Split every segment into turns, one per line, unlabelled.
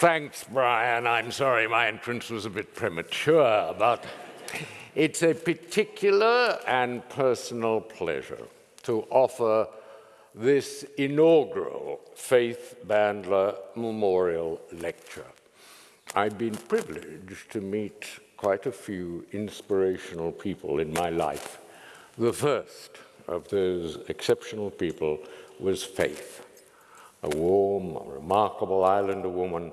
Thanks, Brian. I'm sorry my entrance was a bit premature, but it's a particular and personal pleasure to offer this inaugural Faith Bandler Memorial Lecture. I've been privileged to meet quite a few inspirational people in my life. The first of those exceptional people was Faith, a warm, remarkable Islander woman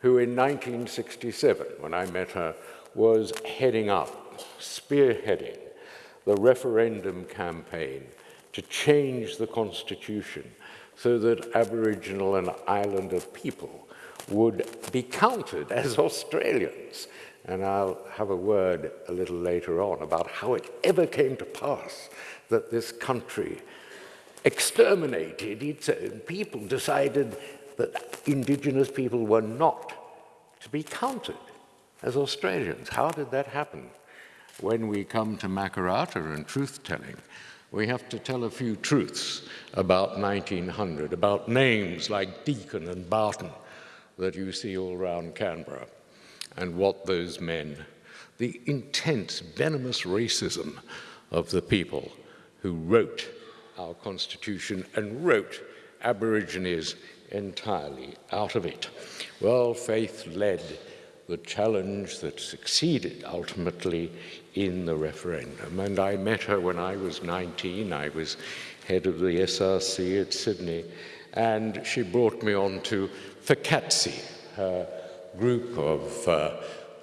who in 1967, when I met her, was heading up, spearheading the referendum campaign to change the constitution so that Aboriginal and Islander people would be counted as Australians. And I'll have a word a little later on about how it ever came to pass that this country exterminated its own people, decided that Indigenous people were not to be counted as Australians. How did that happen? When we come to Makarrata and truth-telling, we have to tell a few truths about 1900, about names like Deakin and Barton that you see all around Canberra, and what those men, the intense, venomous racism of the people who wrote our Constitution and wrote Aborigines entirely out of it. Well, faith led the challenge that succeeded ultimately in the referendum. And I met her when I was 19. I was head of the SRC at Sydney. And she brought me on to FCAATSI, her group of uh,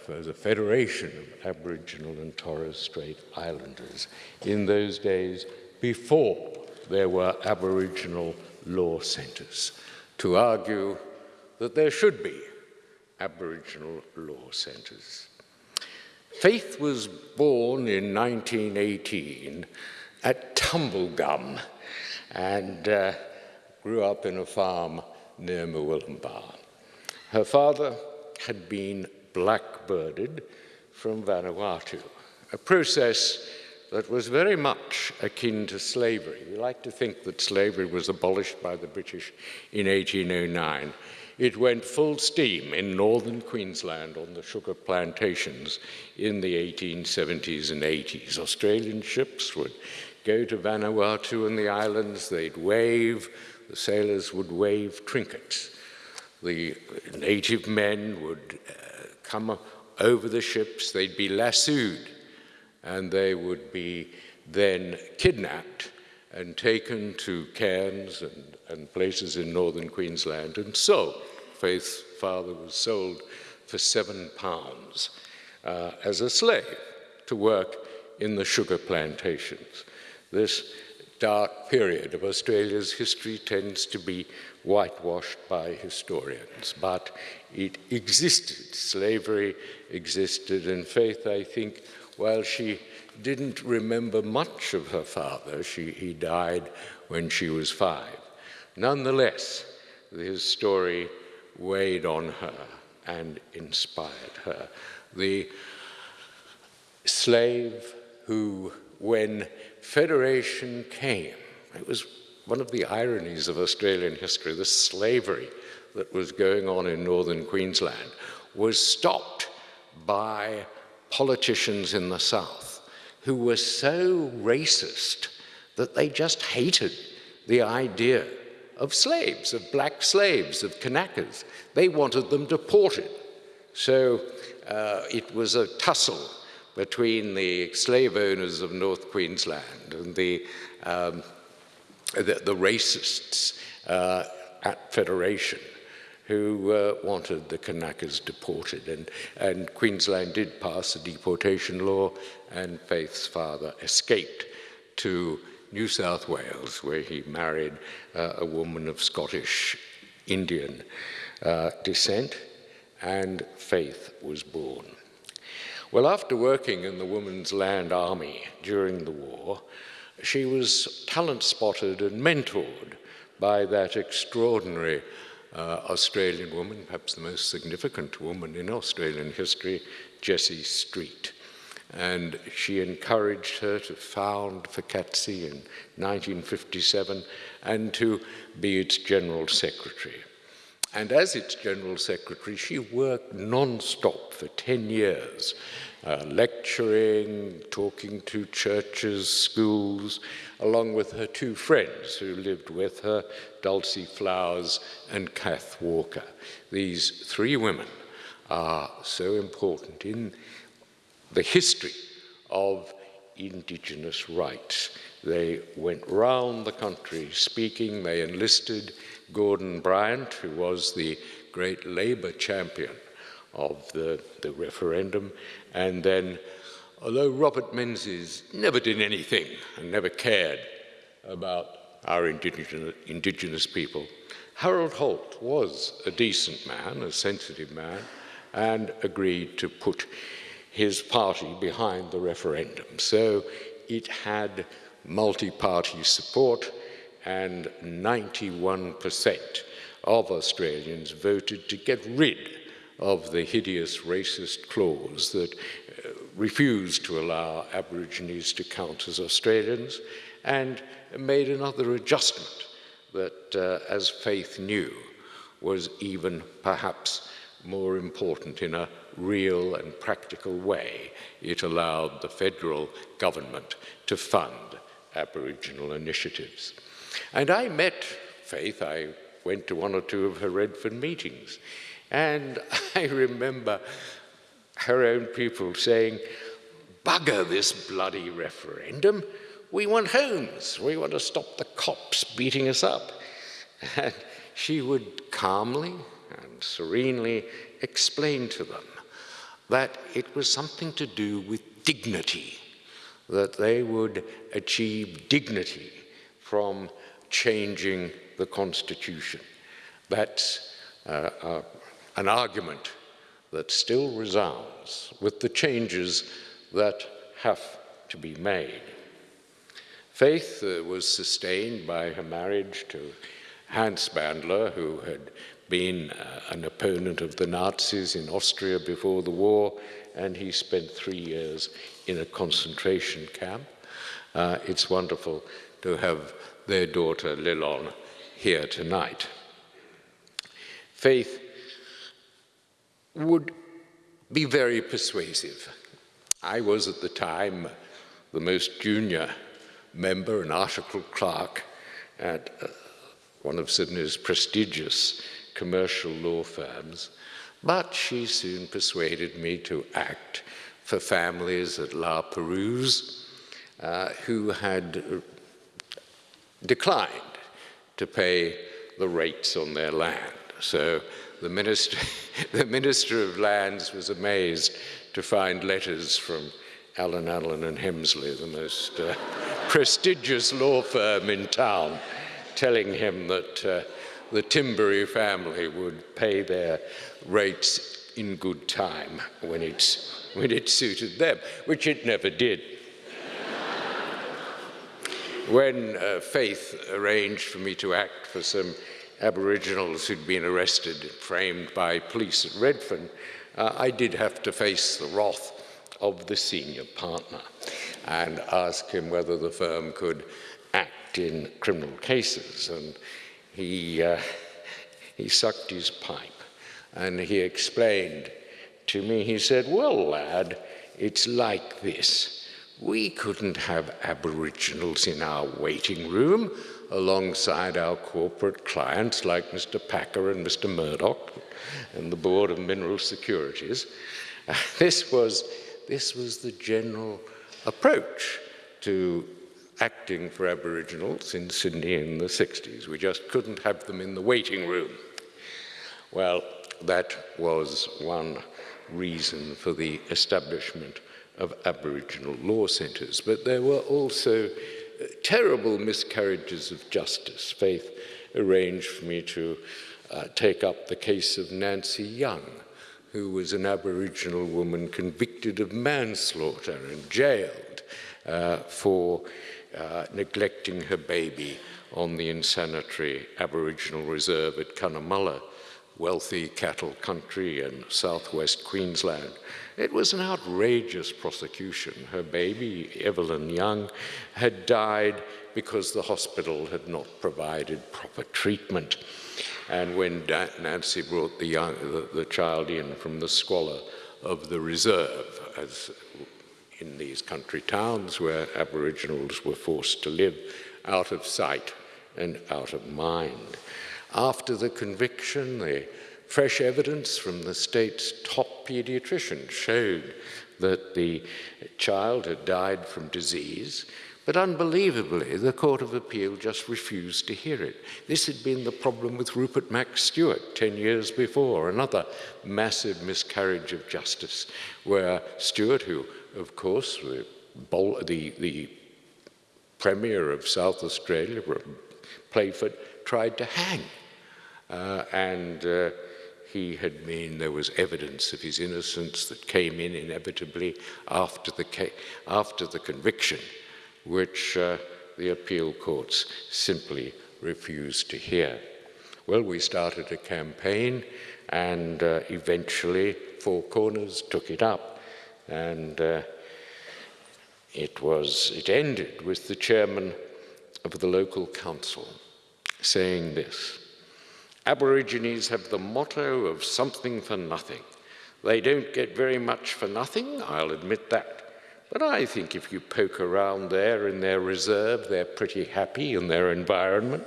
the Federation of Aboriginal and Torres Strait Islanders. In those days, before there were Aboriginal law centres, to argue that there should be Aboriginal law centres. Faith was born in 1918 at Tumbulgum and uh, grew up in a farm near Murwillumbah. Her father had been blackbirded from Vanuatu, a process that was very much akin to slavery. We like to think that slavery was abolished by the British in 1809 it went full steam in northern Queensland on the sugar plantations in the 1870s and 80s. Australian ships would go to Vanuatu and the islands, they'd wave, the sailors would wave trinkets. The native men would come over the ships, they'd be lassoed, and they would be then kidnapped and taken to cairns and and places in northern Queensland and so Faith's father was sold for seven pounds uh, as a slave to work in the sugar plantations. This dark period of Australia's history tends to be whitewashed by historians, but it existed. Slavery existed, and Faith, I think, while she didn't remember much of her father, she, he died when she was five. Nonetheless, his story weighed on her and inspired her. The slave who, when Federation came, it was one of the ironies of Australian history, the slavery that was going on in northern Queensland was stopped by politicians in the south who were so racist that they just hated the idea of slaves, of black slaves, of Kanakas. They wanted them deported. So uh, it was a tussle between the slave owners of North Queensland and the, um, the, the racists uh, at Federation who uh, wanted the Kanakas deported. And, and Queensland did pass a deportation law, and Faith's father escaped to New South Wales, where he married uh, a woman of Scottish Indian uh, descent, and Faith was born. Well, after working in the Women's Land Army during the war, she was talent spotted and mentored by that extraordinary uh, Australian woman, perhaps the most significant woman in Australian history, Jessie Street. and she encouraged her to found FCAATSI in 1957 and to be its general secretary. And as its general secretary, she worked non-stop for 10 years, uh, lecturing, talking to churches, schools, along with her two friends who lived with her, Dulcie Flowers and Kath Walker. These three women are so important in the history of indigenous rights. They went round the country speaking, they enlisted Gordon Bryant, who was the great Labour champion of the, the referendum, and then, although Robert Menzies never did anything and never cared about our indigenous, indigenous people, Harold Holt was a decent man, a sensitive man, and agreed to put his party behind the referendum. So it had multi-party support and 91% of Australians voted to get rid of the hideous racist clause that uh, refused to allow Aborigines to count as Australians and made another adjustment that, uh, as Faith knew, was even perhaps more important in a real and practical way. It allowed the federal government to fund Aboriginal initiatives. And I met Faith, I went to one or two of her Redfern meetings, and I remember her own people saying, bugger this bloody referendum, we want homes, we want to stop the cops beating us up. And she would calmly and serenely explain to them that it was something to do with dignity, that they would achieve dignity from changing the Constitution. That's uh, uh, an argument that still resounds with the changes that have to be made. Faith uh, was sustained by her marriage to Hans Bandler, who had been uh, an opponent of the Nazis in Austria before the war, and he spent three years in a concentration camp. Uh, it's wonderful to have their daughter Lilon here tonight. Faith would be very persuasive. I was at the time the most junior member, an article clerk at uh, one of Sydney's prestigious commercial law firms, but she soon persuaded me to act for families at La Perouse uh, who had declined to pay the rates on their land. So the minister, the minister of Lands was amazed to find letters from Allen Allen and Hemsley, the most uh, prestigious law firm in town, telling him that uh, the Timbery family would pay their rates in good time when, it's, when it suited them, which it never did. when uh, Faith arranged for me to act for some Aboriginals who'd been arrested and framed by police at Redfern, uh, I did have to face the wrath of the senior partner and ask him whether the firm could act in criminal cases. And he, uh, he sucked his pipe and he explained to me, he said, well, lad, it's like this. We couldn't have Aboriginals in our waiting room alongside our corporate clients like Mr. Packer and Mr. Murdoch and the Board of Mineral Securities. This, was, this was the general approach to acting for Aboriginals in Sydney in the 60s. We just couldn't have them in the waiting room. Well, that was one reason for the establishment of Aboriginal law centres, but there were also terrible miscarriages of justice. Faith arranged for me to uh, take up the case of Nancy Young, who was an Aboriginal woman convicted of manslaughter and jailed uh, for uh, neglecting her baby on the insanitary Aboriginal reserve at Cunnamulla wealthy cattle country in southwest Queensland. It was an outrageous prosecution. Her baby, Evelyn Young, had died because the hospital had not provided proper treatment. And when Nancy brought the, young, the, the child in from the squalor of the reserve, as in these country towns where Aboriginals were forced to live out of sight and out of mind. After the conviction, the fresh evidence from the state's top pediatrician showed that the child had died from disease, but unbelievably, the Court of Appeal just refused to hear it. This had been the problem with Rupert Max Stuart 10 years before, another massive miscarriage of justice, where Stewart, who, of course, the, the, the Premier of South Australia, Playford, tried to hang. Uh, and uh, he had been, there was evidence of his innocence that came in inevitably after the, after the conviction which uh, the appeal courts simply refused to hear. Well, we started a campaign and uh, eventually Four Corners took it up and uh, it was, it ended with the chairman of the local council saying this, Aborigines have the motto of something for nothing. They don't get very much for nothing, I'll admit that. But I think if you poke around there in their reserve, they're pretty happy in their environment.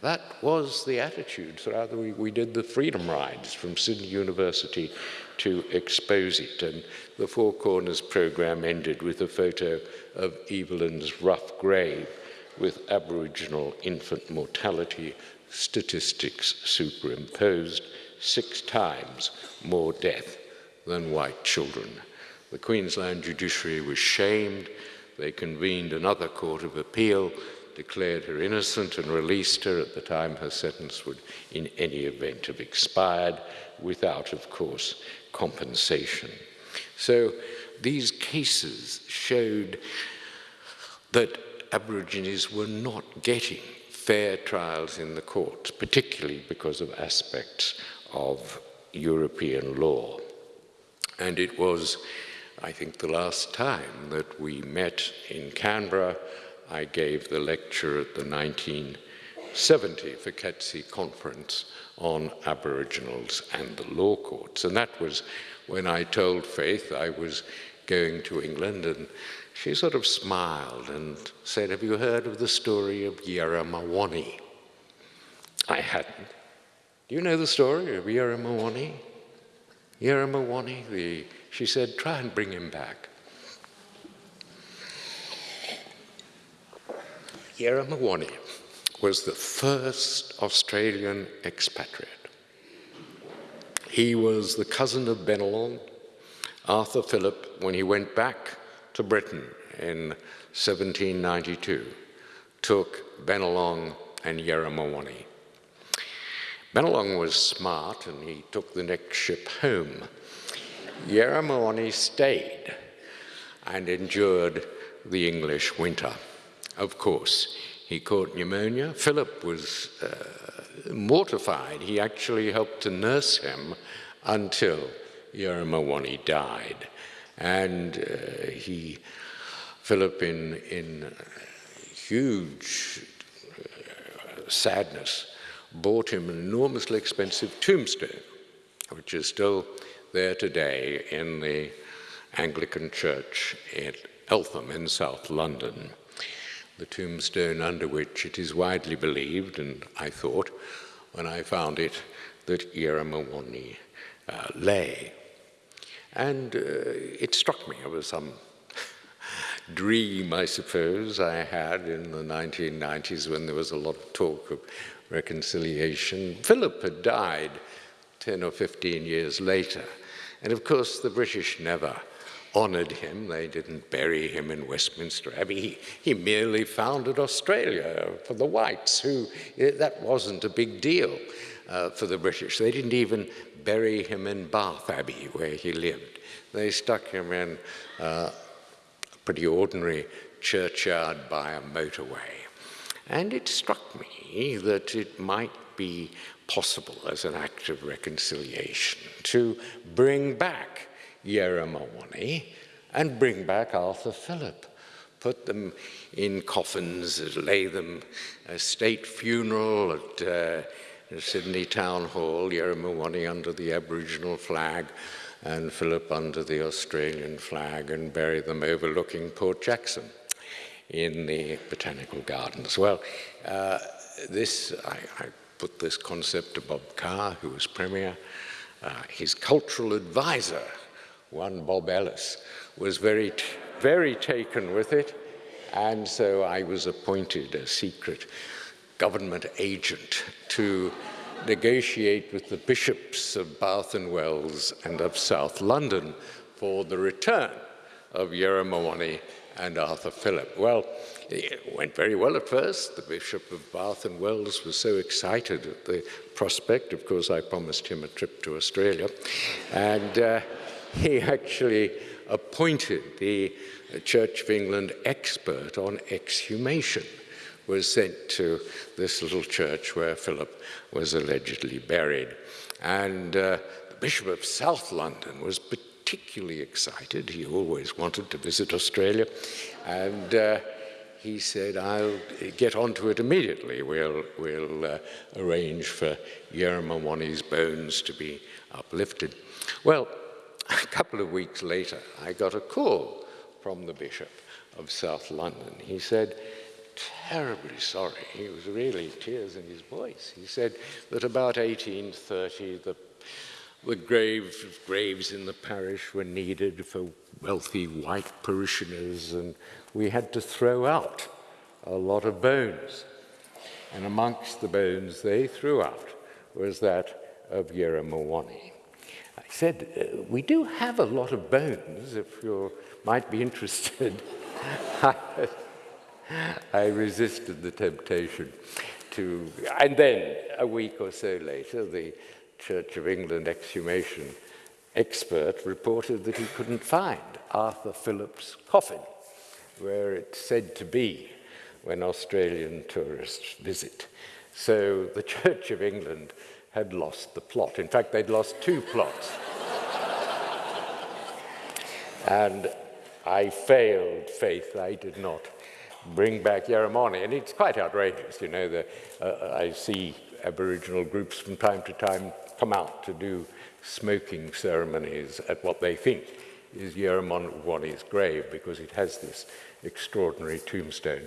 That was the attitude the, we, we did the freedom rides from Sydney University to expose it. And the Four Corners program ended with a photo of Evelyn's rough grave with Aboriginal infant mortality statistics superimposed, six times more death than white children. The Queensland judiciary was shamed. They convened another court of appeal, declared her innocent and released her at the time her sentence would in any event have expired without, of course, compensation. So these cases showed that Aborigines were not getting fair trials in the courts, particularly because of aspects of European law. And it was I think the last time that we met in Canberra, I gave the lecture at the 1970 FCAATSI conference on Aboriginals and the law courts. And that was when I told Faith I was going to England and she sort of smiled and said, have you heard of the story of Yarramawani? I hadn't. Do you know the story of Yarramawani? Yarramawani, the she said, try and bring him back. Yarramawani was the first Australian expatriate. He was the cousin of Bennelong, Arthur Phillip, when he went back to Britain in 1792, took Bennelong and Yarramawani. Bennelong was smart and he took the next ship home Yarramawani stayed and endured the English winter. Of course, he caught pneumonia. Phillip was uh, mortified. He actually helped to nurse him until Yarramawani died. And uh, he, Phillip, in, in huge uh, sadness, bought him an enormously expensive tombstone, which is still there today in the Anglican Church at Eltham in South London. The tombstone under which it is widely believed, and I thought when I found it, that Yarramawani uh, lay. And uh, it struck me, it was some dream, I suppose, I had in the 1990s when there was a lot of talk of reconciliation. Phillip had died 10 or 15 years later, and of course, the British never honoured him. They didn't bury him in Westminster Abbey. He, he merely founded Australia for the whites, who that wasn't a big deal uh, for the British. They didn't even bury him in Bath Abbey, where he lived. They stuck him in a pretty ordinary churchyard by a motorway. And it struck me that it might be possible as an act of reconciliation to bring back Yeramawani and bring back Arthur Phillip, put them in coffins, lay them a state funeral at uh, Sydney Town Hall, Yeramawani under the Aboriginal flag and Phillip under the Australian flag and bury them overlooking Port Jackson in the Botanical Gardens. Well, uh, this, I, I, put this concept to Bob Carr, who was Premier. Uh, his cultural advisor, one Bob Ellis, was very, very taken with it. And so I was appointed a secret government agent to negotiate with the bishops of Bath and Wells and of South London for the return of Yeramawani and Arthur Phillip. Well, it went very well at first. The Bishop of Bath and Wells was so excited at the prospect. Of course, I promised him a trip to Australia. And uh, he actually appointed the Church of England expert on exhumation was sent to this little church where Phillip was allegedly buried. And uh, the Bishop of South London was particularly excited. He always wanted to visit Australia. And uh, he said, I'll get onto it immediately. We'll, we'll uh, arrange for Yeramawani's bones to be uplifted. Well, a couple of weeks later, I got a call from the Bishop of South London. He said, terribly sorry, he was really tears in his voice. He said that about 1830, the the grave, graves in the parish were needed for wealthy white parishioners, and we had to throw out a lot of bones. And amongst the bones they threw out was that of Yeramawani. I said, uh, we do have a lot of bones, if you might be interested. I resisted the temptation to, and then a week or so later, the Church of England exhumation expert reported that he couldn't find Arthur Phillip's coffin, where it's said to be when Australian tourists visit. So the Church of England had lost the plot. In fact, they'd lost two plots. and I failed faith. I did not bring back Yeramawani. And it's quite outrageous, you know, the, uh, I see Aboriginal groups from time to time come out to do smoking ceremonies at what they think is Yeramawani's grave because it has this extraordinary tombstone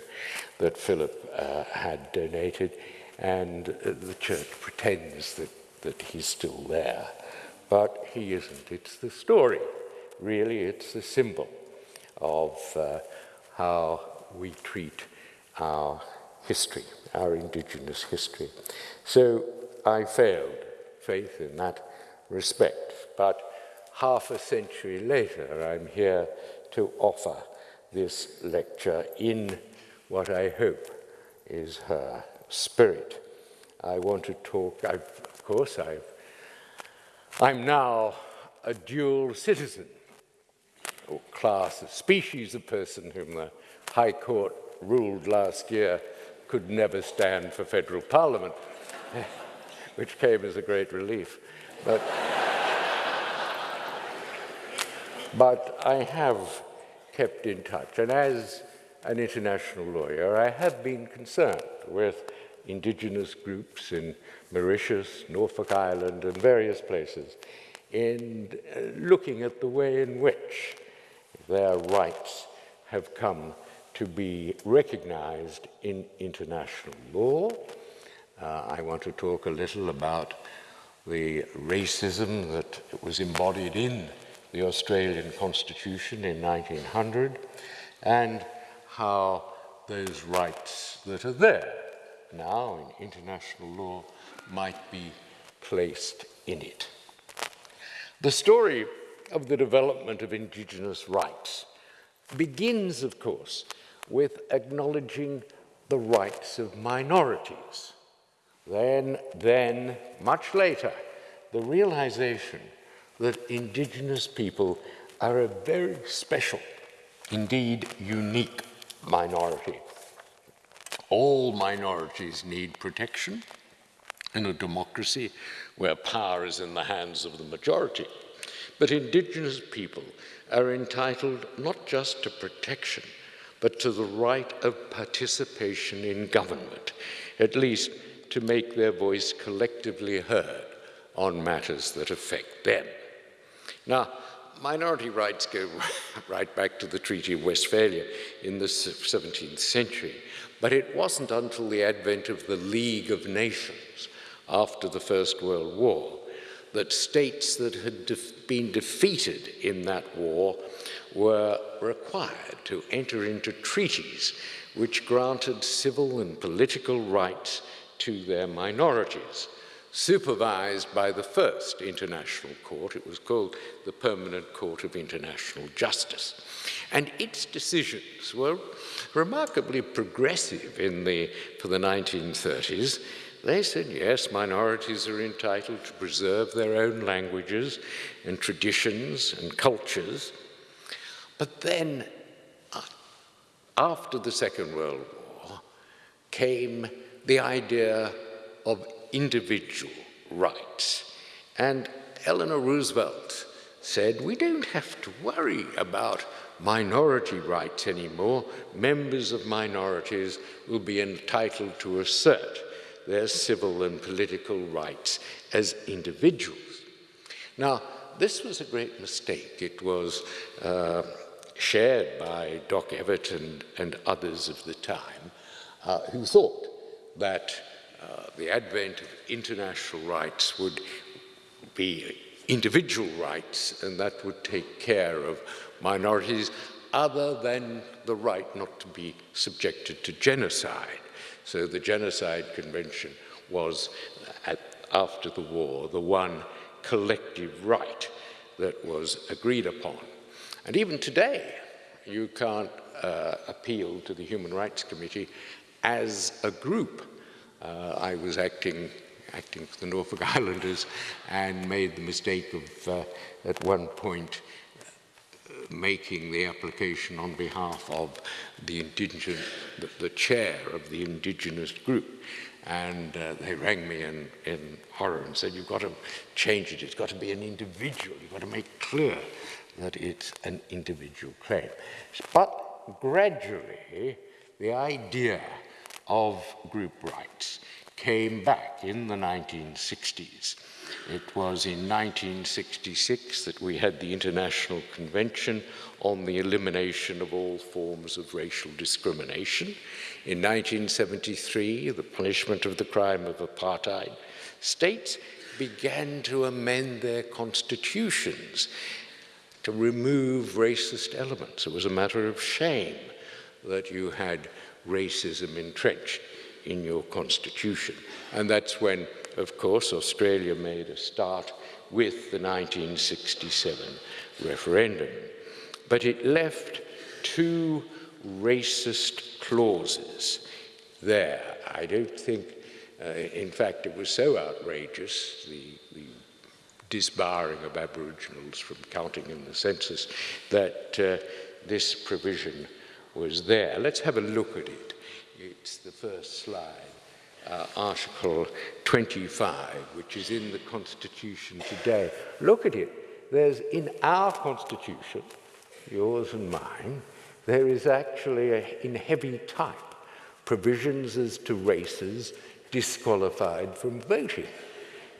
that Phillip uh, had donated and uh, the church pretends that, that he's still there. But he isn't. It's the story. Really, it's the symbol of uh, how we treat our history, our indigenous history. So I failed faith in that respect, but half a century later, I'm here to offer this lecture in what I hope is her spirit. I want to talk, I've, of course, I've, I'm now a dual citizen, or class, a species of person whom the High Court ruled last year could never stand for federal parliament which came as a great relief. But, but I have kept in touch, and as an international lawyer, I have been concerned with indigenous groups in Mauritius, Norfolk Island, and various places in uh, looking at the way in which their rights have come to be recognized in international law uh, I want to talk a little about the racism that was embodied in the Australian Constitution in 1900 and how those rights that are there now in international law might be placed in it. The story of the development of Indigenous rights begins, of course, with acknowledging the rights of minorities. Then, then, much later, the realization that indigenous people are a very special, indeed unique minority. All minorities need protection. in a democracy where power is in the hands of the majority. But indigenous people are entitled not just to protection, but to the right of participation in government, at least to make their voice collectively heard on matters that affect them. Now, minority rights go right back to the Treaty of Westphalia in the 17th century, but it wasn't until the advent of the League of Nations after the First World War that states that had been defeated in that war were required to enter into treaties which granted civil and political rights to their minorities, supervised by the first international court. It was called the Permanent Court of International Justice. And its decisions were remarkably progressive in the, for the 1930s. They said, yes, minorities are entitled to preserve their own languages and traditions and cultures. But then, uh, after the Second World War, came the idea of individual rights. And Eleanor Roosevelt said, we don't have to worry about minority rights anymore. Members of minorities will be entitled to assert their civil and political rights as individuals. Now, this was a great mistake. It was uh, shared by Doc Evatt and, and others of the time uh, who thought that uh, the advent of international rights would be individual rights and that would take care of minorities other than the right not to be subjected to genocide. So the Genocide Convention was, at, after the war, the one collective right that was agreed upon. And even today, you can't uh, appeal to the Human Rights Committee as a group. Uh, I was acting, acting for the Norfolk Islanders and made the mistake of, uh, at one point, making the application on behalf of the indigenous, the, the chair of the indigenous group. And uh, they rang me in, in horror and said, you've got to change it. It's got to be an individual. You've got to make clear that it's an individual claim. But gradually, the idea of group rights came back in the 1960s. It was in 1966 that we had the International Convention on the Elimination of All Forms of Racial Discrimination. In 1973, the punishment of the crime of apartheid. States began to amend their constitutions to remove racist elements. It was a matter of shame that you had racism entrenched in your constitution. And that's when, of course, Australia made a start with the 1967 referendum. But it left two racist clauses there. I don't think, uh, in fact, it was so outrageous, the, the disbarring of Aboriginals from counting in the census, that uh, this provision was there. Let's have a look at it. It's the first slide, uh, Article 25, which is in the Constitution today. Look at it. There's in our Constitution, yours and mine, there is actually, a, in heavy type, provisions as to races disqualified from voting.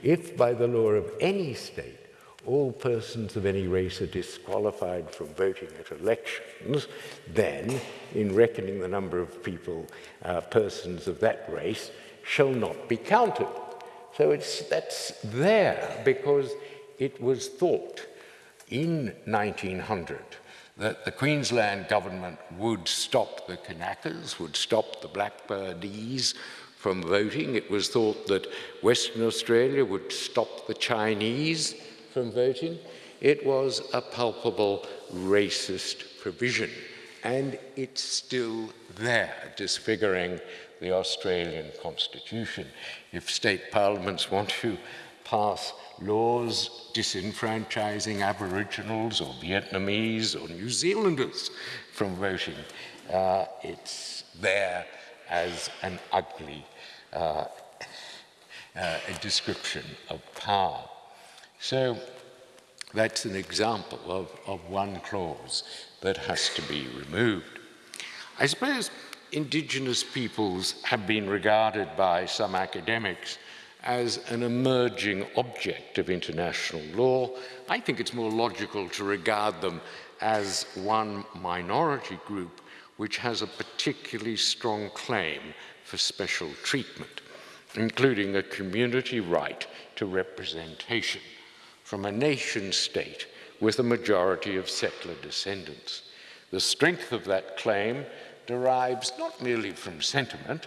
If by the law of any state all persons of any race are disqualified from voting at elections, then, in reckoning the number of people, uh, persons of that race, shall not be counted. So it's, that's there because it was thought in 1900 that the Queensland government would stop the Kanakas, would stop the Blackburdese from voting. It was thought that Western Australia would stop the Chinese from voting. It was a palpable racist provision, and it's still there, disfiguring the Australian Constitution. If state parliaments want to pass laws disenfranchising Aboriginals or Vietnamese or New Zealanders from voting, uh, it's there as an ugly uh, uh, description of power. So that's an example of, of one clause that has to be removed. I suppose indigenous peoples have been regarded by some academics as an emerging object of international law. I think it's more logical to regard them as one minority group which has a particularly strong claim for special treatment, including a community right to representation from a nation state with a majority of settler descendants. The strength of that claim derives not merely from sentiment,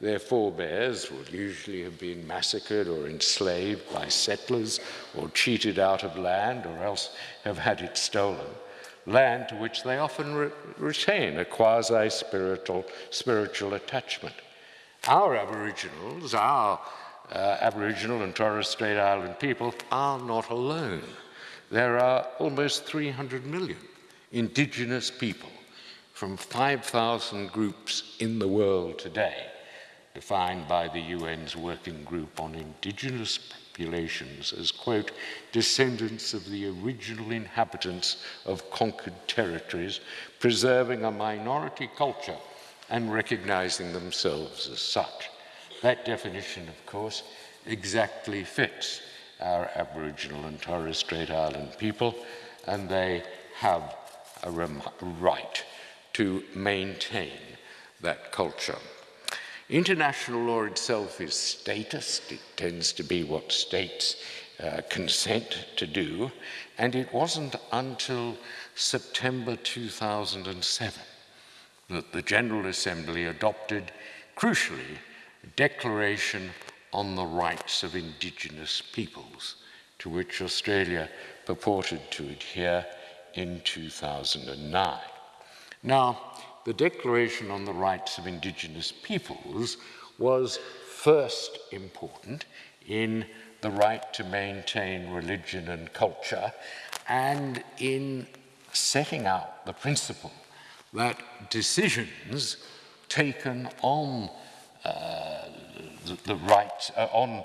their forebears would usually have been massacred or enslaved by settlers or cheated out of land or else have had it stolen. Land to which they often re retain a quasi-spiritual spiritual attachment. Our Aboriginals, our uh, Aboriginal and Torres Strait Island people are not alone. There are almost 300 million indigenous people from 5,000 groups in the world today defined by the UN's Working Group on Indigenous Populations as, quote, descendants of the original inhabitants of conquered territories, preserving a minority culture and recognizing themselves as such. That definition, of course, exactly fits our Aboriginal and Torres Strait Island people, and they have a right to maintain that culture. International law itself is statist. It tends to be what states uh, consent to do. And it wasn't until September 2007 that the General Assembly adopted, crucially, a declaration on the rights of indigenous peoples, to which Australia purported to adhere in 2009. Now, the Declaration on the Rights of Indigenous Peoples was first important in the right to maintain religion and culture and in setting out the principle that decisions taken on uh, the, the rights, uh, on uh,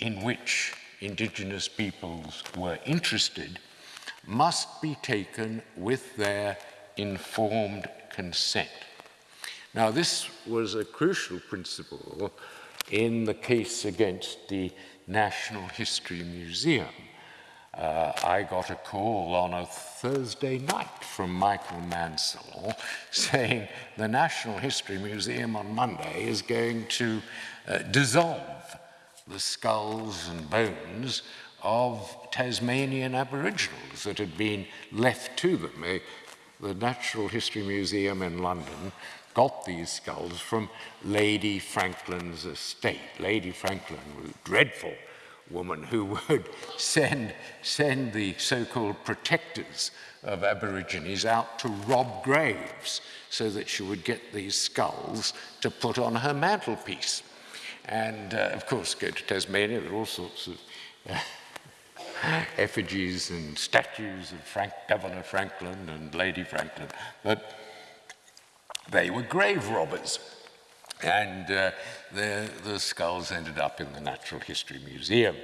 in which indigenous peoples were interested must be taken with their informed consent. Now, this was a crucial principle in the case against the National History Museum. Uh, I got a call on a Thursday night from Michael Mansell saying the National History Museum on Monday is going to uh, dissolve the skulls and bones of Tasmanian Aboriginals that had been left to them the Natural History Museum in London got these skulls from Lady Franklin's estate. Lady Franklin was a dreadful woman who would send, send the so-called protectors of Aborigines out to rob graves so that she would get these skulls to put on her mantelpiece. And uh, of course, go to Tasmania, there are all sorts of uh, effigies and statues of Frank, Governor Franklin and Lady Franklin, but they were grave robbers. And uh, the, the skulls ended up in the Natural History Museum,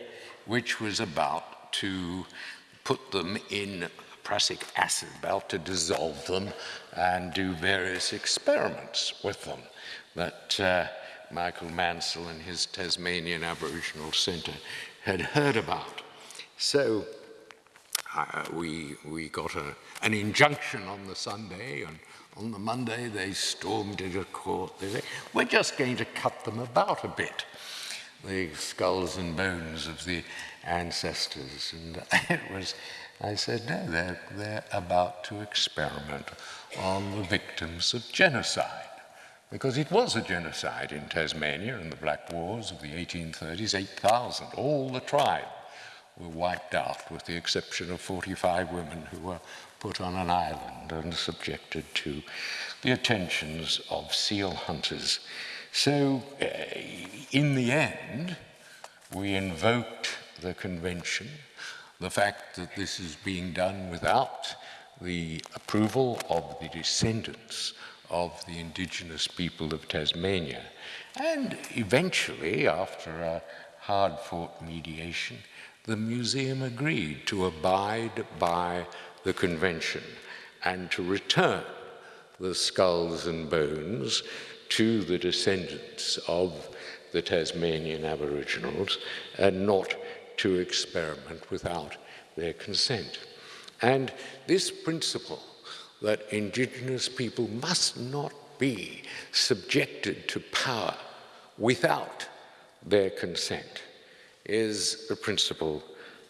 which was about to put them in prussic acid, about to dissolve them and do various experiments with them that uh, Michael Mansell and his Tasmanian Aboriginal Centre had heard about. So uh, we, we got a, an injunction on the Sunday, and on the Monday they stormed into court. They said, we're just going to cut them about a bit, the skulls and bones of the ancestors. And it was, I said, no, they're, they're about to experiment on the victims of genocide. Because it was a genocide in Tasmania in the Black Wars of the 1830s, 8,000, all the tribes were wiped out, with the exception of 45 women who were put on an island and subjected to the attentions of seal hunters. So, uh, in the end, we invoked the convention, the fact that this is being done without the approval of the descendants of the indigenous people of Tasmania. And eventually, after a hard-fought mediation, the museum agreed to abide by the convention and to return the skulls and bones to the descendants of the Tasmanian Aboriginals and not to experiment without their consent. And this principle that Indigenous people must not be subjected to power without their consent is the principle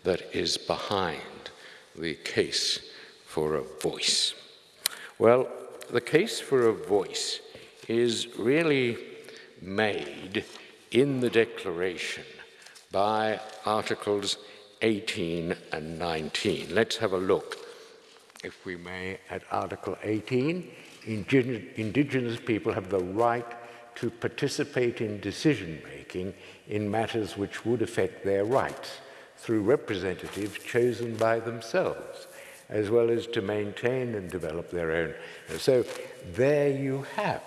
that is behind the case for a voice. Well, the case for a voice is really made in the Declaration by Articles 18 and 19. Let's have a look, if we may, at Article 18. Indigenous people have the right to participate in decision-making in matters which would affect their rights through representatives chosen by themselves, as well as to maintain and develop their own. So there you have,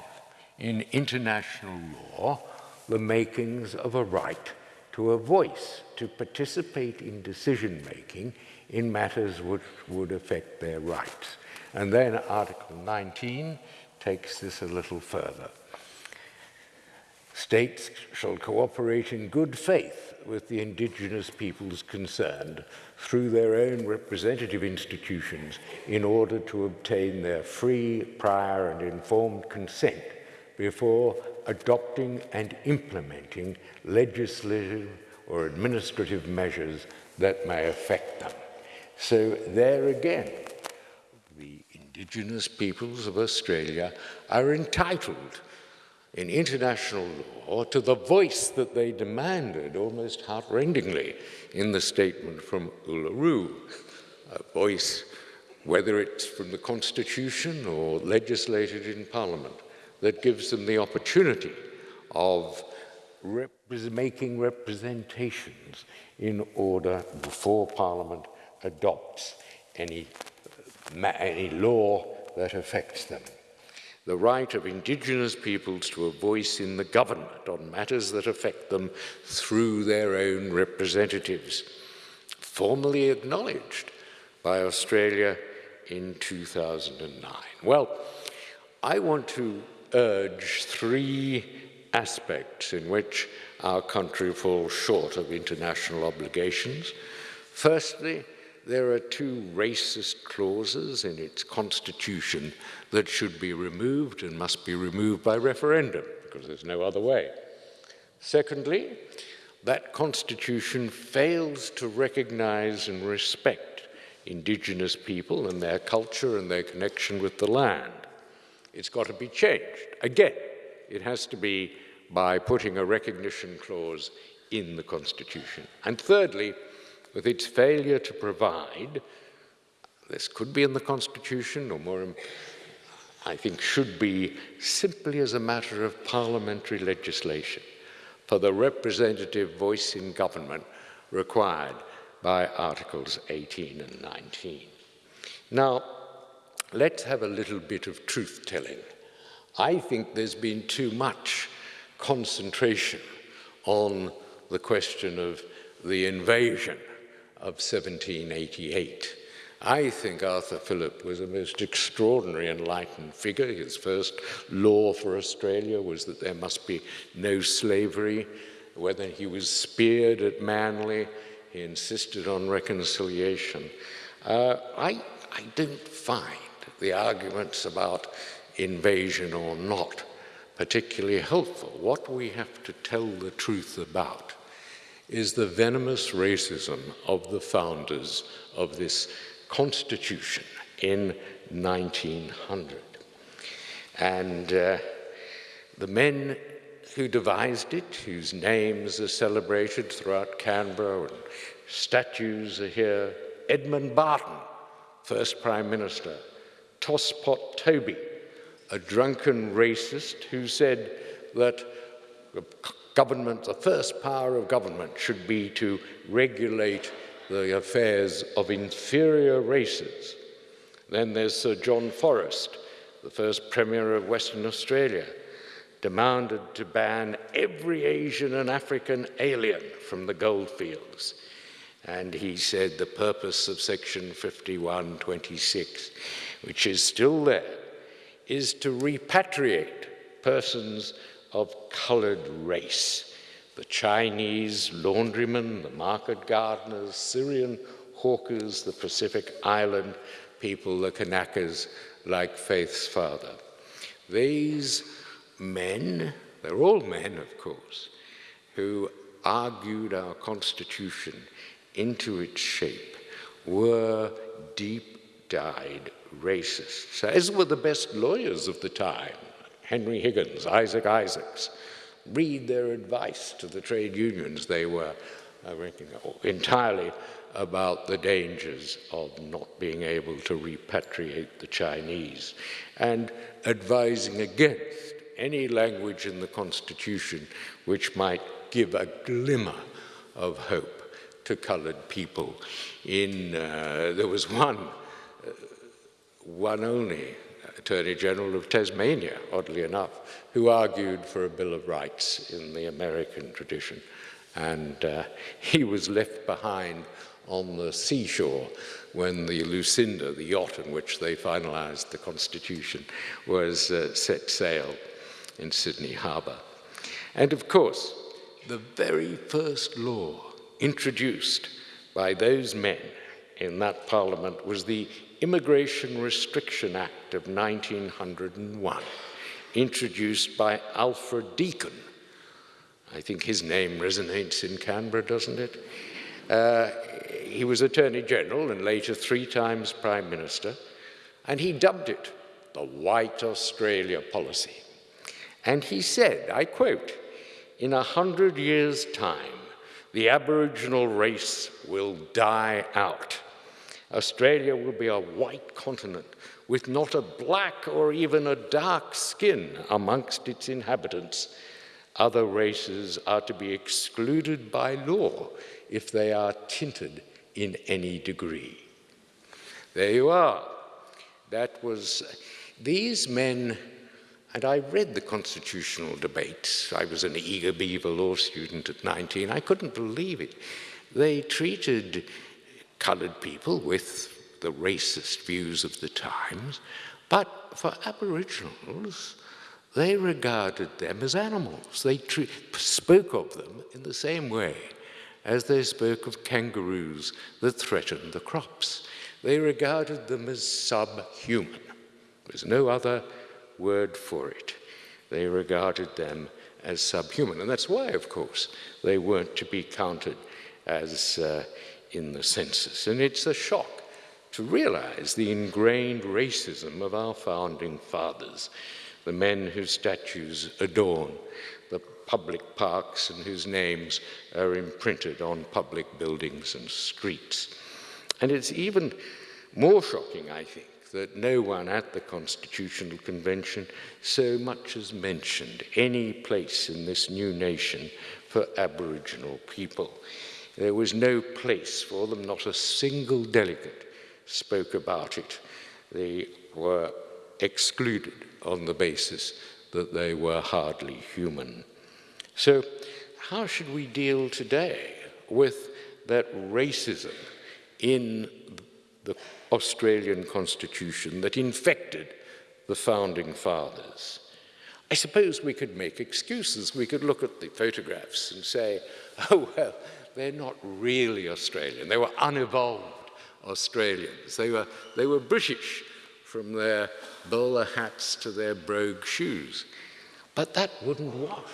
in international law, the makings of a right to a voice, to participate in decision-making in matters which would affect their rights. And then Article 19 takes this a little further. States shall cooperate in good faith with the indigenous peoples concerned through their own representative institutions in order to obtain their free, prior and informed consent before adopting and implementing legislative or administrative measures that may affect them. So there again, the indigenous peoples of Australia are entitled in international law to the voice that they demanded almost heartrendingly in the statement from Uluru, a voice, whether it's from the Constitution or legislated in Parliament, that gives them the opportunity of rep making representations in order before Parliament adopts any, any law that affects them the right of indigenous peoples to a voice in the government on matters that affect them through their own representatives, formally acknowledged by Australia in 2009. Well, I want to urge three aspects in which our country falls short of international obligations. Firstly, there are two racist clauses in its constitution that should be removed and must be removed by referendum, because there's no other way. Secondly, that constitution fails to recognize and respect indigenous people and their culture and their connection with the land. It's got to be changed. Again, it has to be by putting a recognition clause in the Constitution. And thirdly, with its failure to provide, this could be in the Constitution, or more, I think should be simply as a matter of parliamentary legislation for the representative voice in government required by Articles 18 and 19. Now, let's have a little bit of truth-telling. I think there's been too much concentration on the question of the invasion of 1788. I think Arthur Phillip was a most extraordinary enlightened figure. His first law for Australia was that there must be no slavery. Whether he was speared at Manly, he insisted on reconciliation. Uh, I, I don't find the arguments about invasion or not particularly helpful. What we have to tell the truth about is the venomous racism of the founders of this constitution in 1900. And uh, the men who devised it, whose names are celebrated throughout Canberra and statues are here, Edmund Barton, first Prime Minister, Tosspot Toby, a drunken racist who said that government, the first power of government should be to regulate the affairs of inferior races. Then there's Sir John Forrest, the first Premier of Western Australia, demanded to ban every Asian and African alien from the goldfields. And he said the purpose of Section 5126, which is still there, is to repatriate persons of colored race. The Chinese laundrymen, the market gardeners, Syrian hawkers, the Pacific Island people, the Kanakas, like Faith's father. These men, they're all men, of course, who argued our Constitution into its shape, were deep-dyed racists, as were the best lawyers of the time, Henry Higgins, Isaac Isaacs. Read their advice to the trade unions. They were, reckon, entirely about the dangers of not being able to repatriate the Chinese and advising against any language in the Constitution which might give a glimmer of hope to colored people. In, uh, there was one, uh, one only Attorney General of Tasmania, oddly enough, who argued for a Bill of Rights in the American tradition. And uh, he was left behind on the seashore when the Lucinda, the yacht in which they finalized the Constitution, was uh, set sail in Sydney Harbour. And of course, the very first law introduced by those men in that parliament was the Immigration Restriction Act of 1901, introduced by Alfred Deakin. I think his name resonates in Canberra, doesn't it? Uh, he was Attorney General and later three times Prime Minister, and he dubbed it the White Australia Policy. And he said, I quote, in a hundred years' time, the Aboriginal race will die out. Australia will be a white continent with not a black or even a dark skin amongst its inhabitants. Other races are to be excluded by law if they are tinted in any degree. There you are. That was, these men, and I read the constitutional debates. I was an eager beaver law student at 19. I couldn't believe it. They treated colored people with the racist views of the times, but for Aboriginals, they regarded them as animals. They spoke of them in the same way as they spoke of kangaroos that threatened the crops. They regarded them as subhuman. There's no other word for it. They regarded them as subhuman. And that's why, of course, they weren't to be counted as uh, in the census. And it's a shock to realize the ingrained racism of our founding fathers, the men whose statues adorn the public parks and whose names are imprinted on public buildings and streets. And it's even more shocking, I think, that no one at the Constitutional Convention so much as mentioned any place in this new nation for Aboriginal people. There was no place for them, not a single delegate spoke about it. They were excluded on the basis that they were hardly human. So how should we deal today with that racism in the Australian Constitution that infected the founding fathers? I suppose we could make excuses. We could look at the photographs and say, oh, well, they're not really Australian. They were unevolved Australians. They were, they were British from their bowler hats to their brogue shoes. But that wouldn't work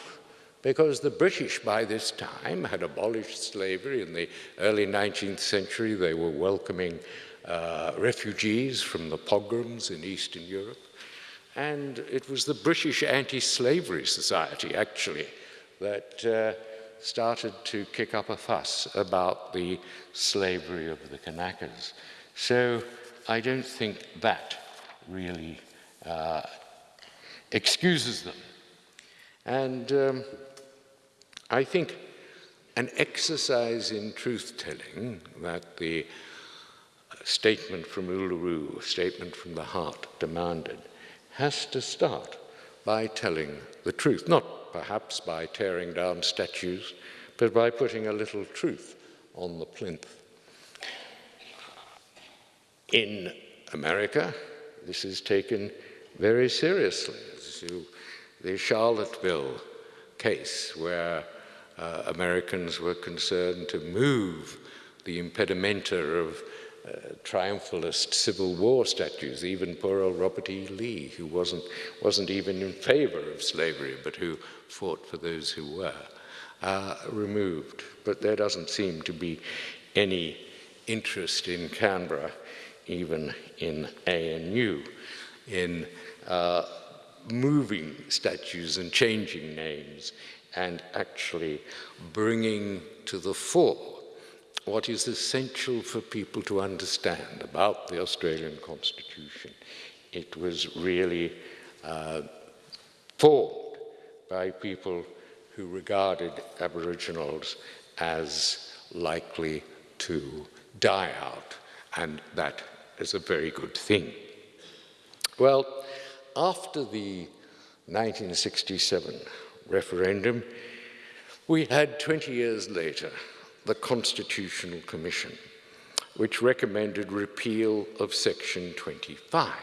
because the British by this time had abolished slavery in the early 19th century. They were welcoming uh, refugees from the pogroms in Eastern Europe. And it was the British Anti-Slavery Society, actually, that uh, started to kick up a fuss about the slavery of the Kanakas. So I don't think that really uh, excuses them. And um, I think an exercise in truth-telling that the statement from Uluru, statement from the heart demanded, has to start by telling the truth, not perhaps by tearing down statues, but by putting a little truth on the plinth. In America, this is taken very seriously. The Charlottesville case, where uh, Americans were concerned to move the impedimenta of uh, triumphalist Civil War statues, even poor old Robert E. Lee, who wasn't, wasn't even in favor of slavery, but who fought for those who were, uh, removed. But there doesn't seem to be any interest in Canberra, even in ANU, in uh, moving statues and changing names and actually bringing to the fore what is essential for people to understand about the Australian Constitution. It was really uh, formed by people who regarded Aboriginals as likely to die out, and that is a very good thing. Well, after the 1967 referendum, we had 20 years later the Constitutional Commission, which recommended repeal of Section 25.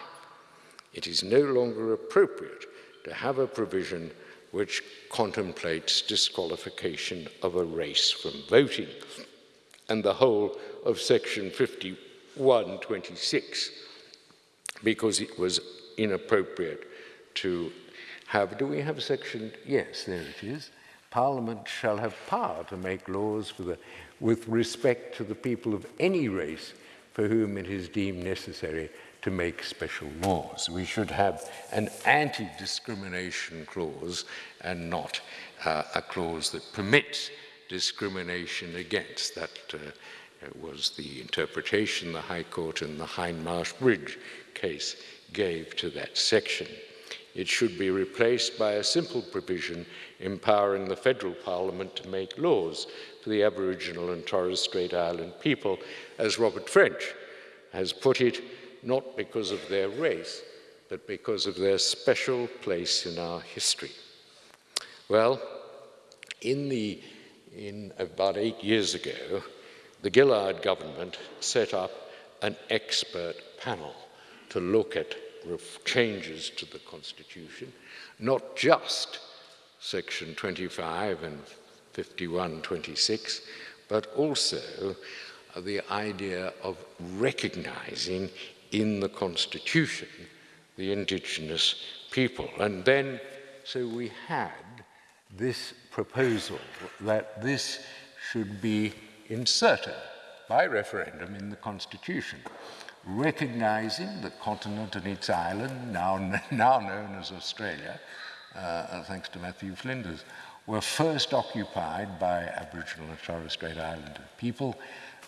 It is no longer appropriate to have a provision which contemplates disqualification of a race from voting, and the whole of Section 5126, because it was inappropriate to have, do we have Section, yes, there it is, Parliament shall have power to make laws the, with respect to the people of any race for whom it is deemed necessary to make special laws. We should have an anti-discrimination clause and not uh, a clause that permits discrimination against. That uh, was the interpretation the High Court in the Hindmarsh Bridge case gave to that section. It should be replaced by a simple provision empowering the federal parliament to make laws for the Aboriginal and Torres Strait Island people, as Robert French has put it, not because of their race, but because of their special place in our history. Well, in, the, in about eight years ago, the Gillard government set up an expert panel to look at changes to the Constitution, not just Section 25 and 5126, but also the idea of recognizing in the Constitution the indigenous people. And then, so we had this proposal that this should be inserted by referendum in the Constitution recognizing the continent and its island, now, now known as Australia, uh, thanks to Matthew Flinders, were first occupied by Aboriginal and Torres Strait Islander people,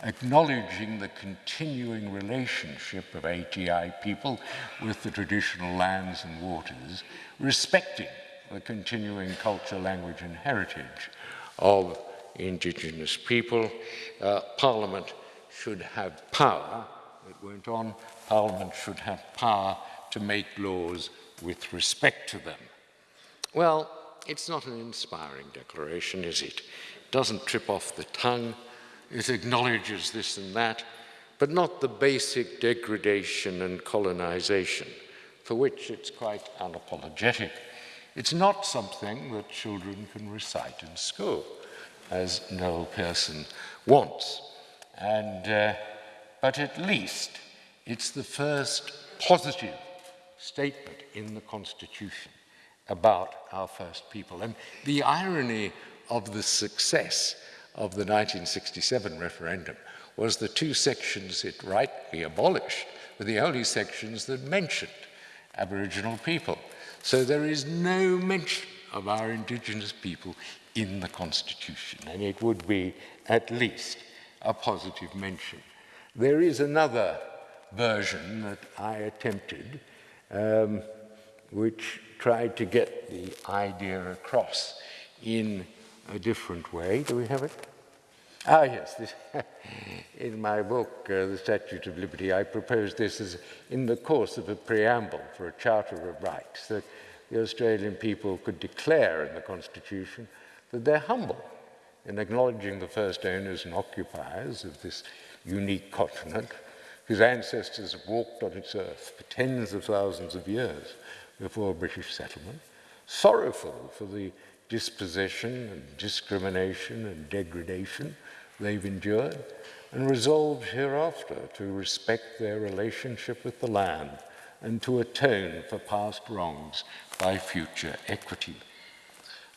acknowledging the continuing relationship of ATI people with the traditional lands and waters, respecting the continuing culture, language and heritage of Indigenous people. Uh, Parliament should have power it went on, Parliament should have power to make laws with respect to them. Well, it's not an inspiring declaration, is it? It doesn't trip off the tongue. It acknowledges this and that, but not the basic degradation and colonization, for which it's quite unapologetic. It's not something that children can recite in school, as Noel Pearson wants. And uh, but at least it's the first positive statement in the Constitution about our first people. And the irony of the success of the 1967 referendum was the two sections it rightly abolished were the only sections that mentioned Aboriginal people. So there is no mention of our Indigenous people in the Constitution, and it would be at least a positive mention. There is another version that I attempted, um, which tried to get the idea across in a different way. Do we have it? Ah, yes. This in my book, uh, The Statute of Liberty, I propose this as in the course of a preamble for a Charter of Rights, that the Australian people could declare in the Constitution that they're humble in acknowledging the first owners and occupiers of this unique continent, whose ancestors have walked on its earth for tens of thousands of years before British settlement, sorrowful for the dispossession and discrimination and degradation they've endured, and resolved hereafter to respect their relationship with the land and to atone for past wrongs by future equity.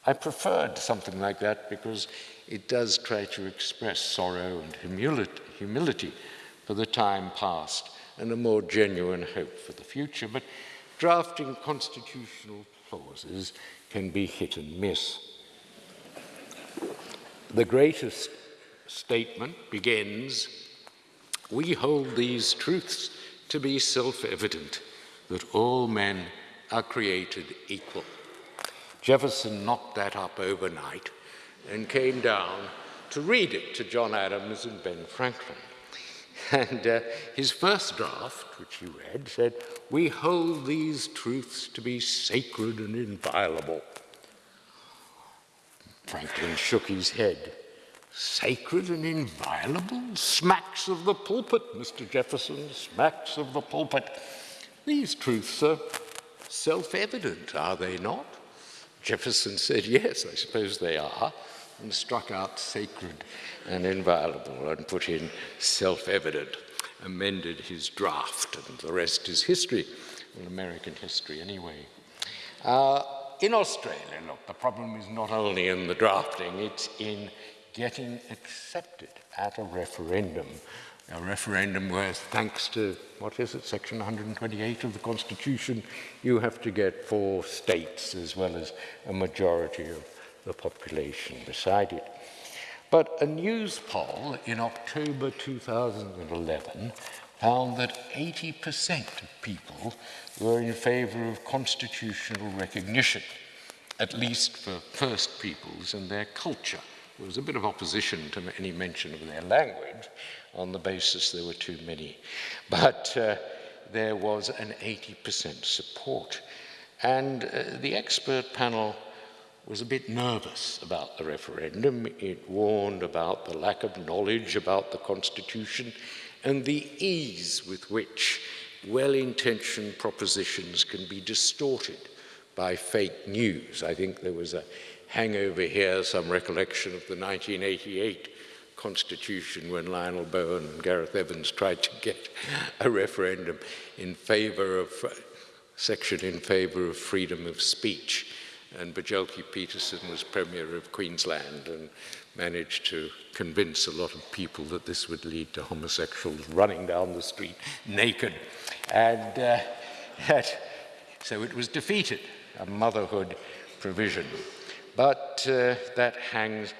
I preferred something like that because it does try to express sorrow and humility, humility for the time past and a more genuine hope for the future. But drafting constitutional clauses can be hit and miss. The greatest statement begins, we hold these truths to be self-evident, that all men are created equal. Jefferson knocked that up overnight and came down to read it to John Adams and Ben Franklin. And uh, his first draft, which he read, said, We hold these truths to be sacred and inviolable. Franklin shook his head. Sacred and inviolable? Smacks of the pulpit, Mr. Jefferson, smacks of the pulpit. These truths are self evident, are they not? Jefferson said, Yes, I suppose they are and struck out sacred and inviolable and put in self-evident, amended his draft, and the rest is history, well, American history anyway. Uh, in Australia, look, the problem is not only in the drafting, it's in getting accepted at a referendum. A referendum where, thanks to, what is it, Section 128 of the Constitution, you have to get four states as well as a majority of the population beside it. But a Newspoll in October 2011 found that 80% of people were in favour of constitutional recognition, at least for First Peoples and their culture. There was a bit of opposition to any mention of their language on the basis there were too many. But uh, there was an 80% support. And uh, the expert panel was a bit nervous about the referendum. It warned about the lack of knowledge about the Constitution and the ease with which well-intentioned propositions can be distorted by fake news. I think there was a hangover here, some recollection of the 1988 Constitution when Lionel Bowen and Gareth Evans tried to get a referendum in favor of, uh, section in favor of freedom of speech and Bjelke Petersen was Premier of Queensland and managed to convince a lot of people that this would lead to homosexuals running down the street naked. And uh, that, so it was defeated, a motherhood provision. But uh, that hangs,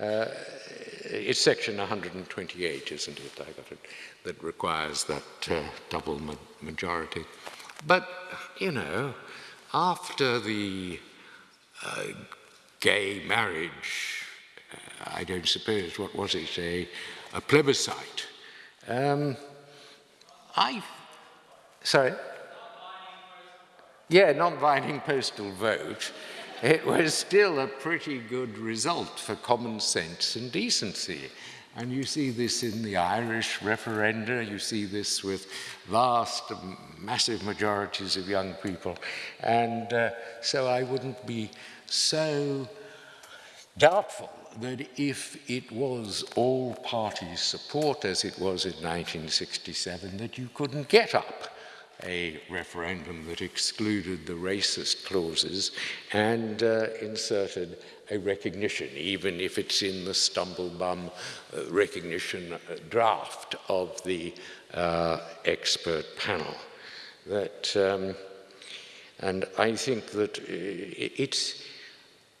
uh, it's section 128, isn't it? I got it, that requires that uh, double ma majority. But, you know, after the gay marriage, uh, I don't suppose, what was it, a, a plebiscite. Um, I, sorry? Yeah, non-binding postal vote. It was still a pretty good result for common sense and decency. And you see this in the Irish referenda, you see this with vast, massive majorities of young people. And uh, so I wouldn't be so doubtful that if it was all party support as it was in 1967, that you couldn't get up a referendum that excluded the racist clauses and uh, inserted a recognition, even if it's in the stumblebum uh, recognition uh, draft of the uh, expert panel. That, um, and I think that uh, it's,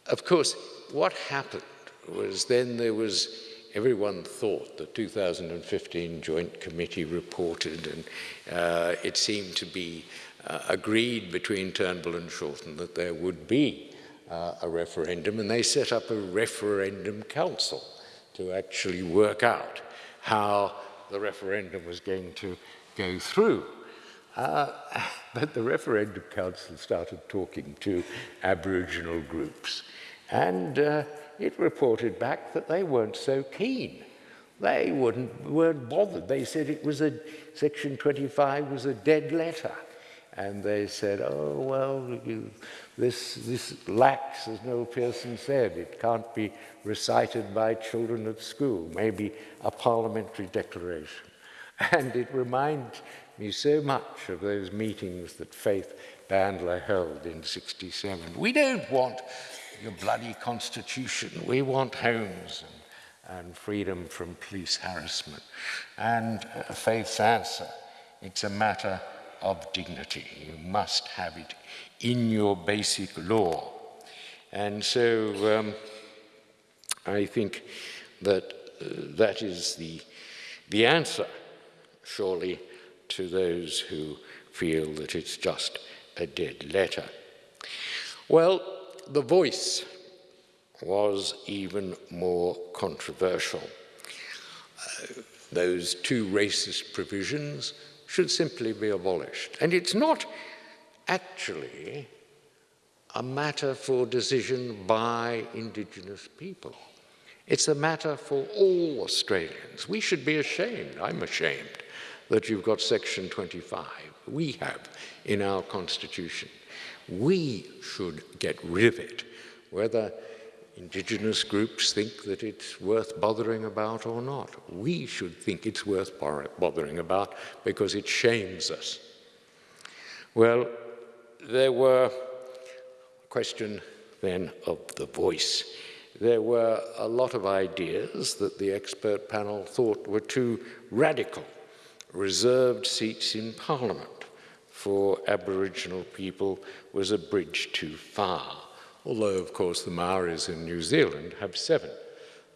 of course, what happened was then there was everyone thought the 2015 Joint Committee reported, and uh, it seemed to be uh, agreed between Turnbull and Shorten that there would be uh, a referendum, and they set up a referendum council to actually work out how the referendum was going to go through. But the referendum council started talking to Aboriginal groups and uh, it reported back that they weren't so keen. They wouldn't, weren't bothered. They said it was a, Section 25 was a dead letter. And they said, oh, well, you, this, this lacks, as Noel Pearson said, it can't be recited by children at school, maybe a parliamentary declaration. And it reminds me so much of those meetings that Faith Bandler held in 67. We don't want your bloody constitution. We want homes and, and freedom from police harassment. And uh, Faith's answer, it's a matter of dignity. You must have it in your basic law. And so um, I think that uh, that is the, the answer, surely, to those who feel that it's just a dead letter. Well, the voice was even more controversial. Uh, those two racist provisions should simply be abolished. And it's not actually a matter for decision by Indigenous people. It's a matter for all Australians. We should be ashamed, I'm ashamed, that you've got Section 25. We have in our Constitution. We should get rid of it, whether indigenous groups think that it's worth bothering about or not. We should think it's worth bothering about because it shames us. Well, there were a question then of the voice. There were a lot of ideas that the expert panel thought were too radical. Reserved seats in Parliament, for Aboriginal people was a bridge too far, although, of course, the Maoris in New Zealand have seven.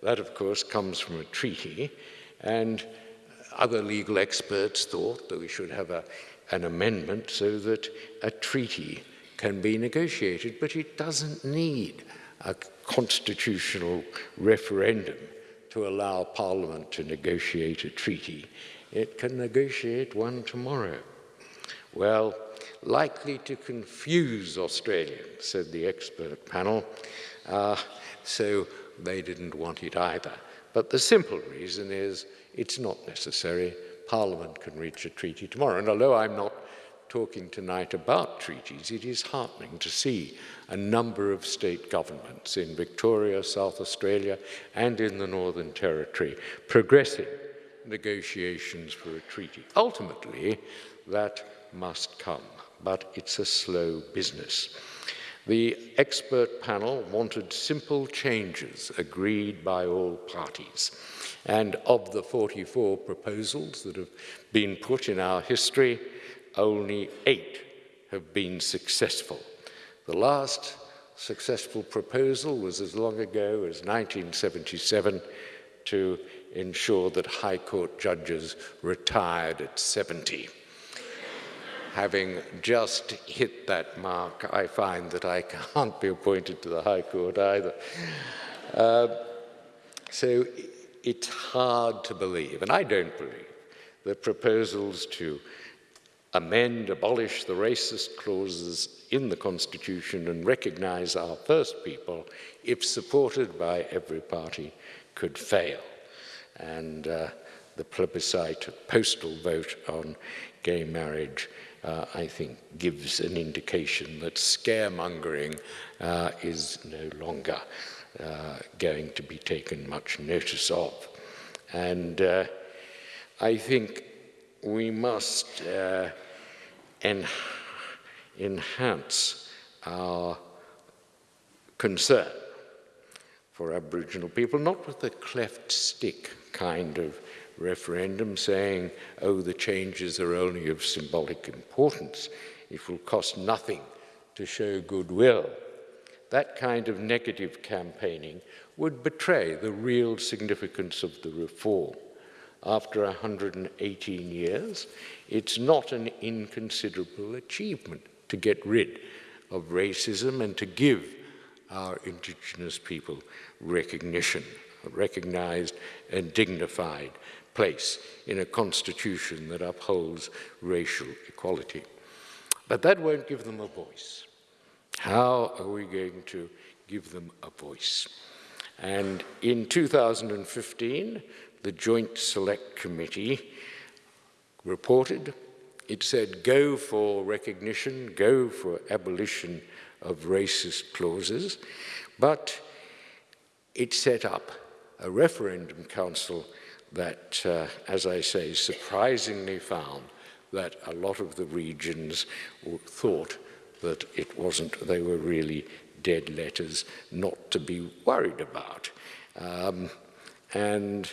That, of course, comes from a treaty, and other legal experts thought that we should have a, an amendment so that a treaty can be negotiated, but it doesn't need a constitutional referendum to allow Parliament to negotiate a treaty. It can negotiate one tomorrow. Well, likely to confuse Australians, said the expert panel, uh, so they didn't want it either. But the simple reason is it's not necessary. Parliament can reach a treaty tomorrow. And although I'm not talking tonight about treaties, it is heartening to see a number of state governments in Victoria, South Australia, and in the Northern Territory progressing negotiations for a treaty. Ultimately, that must come, but it's a slow business. The expert panel wanted simple changes agreed by all parties. And of the 44 proposals that have been put in our history, only eight have been successful. The last successful proposal was as long ago as 1977 to ensure that High Court judges retired at 70 having just hit that mark, I find that I can't be appointed to the High Court either. Uh, so it's hard to believe, and I don't believe, that proposals to amend, abolish the racist clauses in the Constitution and recognize our First People, if supported by every party, could fail. And uh, the plebiscite, postal vote on gay marriage uh, I think gives an indication that scaremongering uh, is no longer uh, going to be taken much notice of. And uh, I think we must uh, en enhance our concern for Aboriginal people, not with a cleft stick kind of referendum saying, oh, the changes are only of symbolic importance. It will cost nothing to show goodwill. That kind of negative campaigning would betray the real significance of the reform. After 118 years, it's not an inconsiderable achievement to get rid of racism and to give our Indigenous people recognition. Recognized and dignified place in a constitution that upholds racial equality. But that won't give them a voice. How are we going to give them a voice? And in 2015, the Joint Select Committee reported, it said go for recognition, go for abolition of racist clauses, but it set up a referendum council that, uh, as I say, surprisingly found that a lot of the regions thought that it wasn't, they were really dead letters not to be worried about. Um, and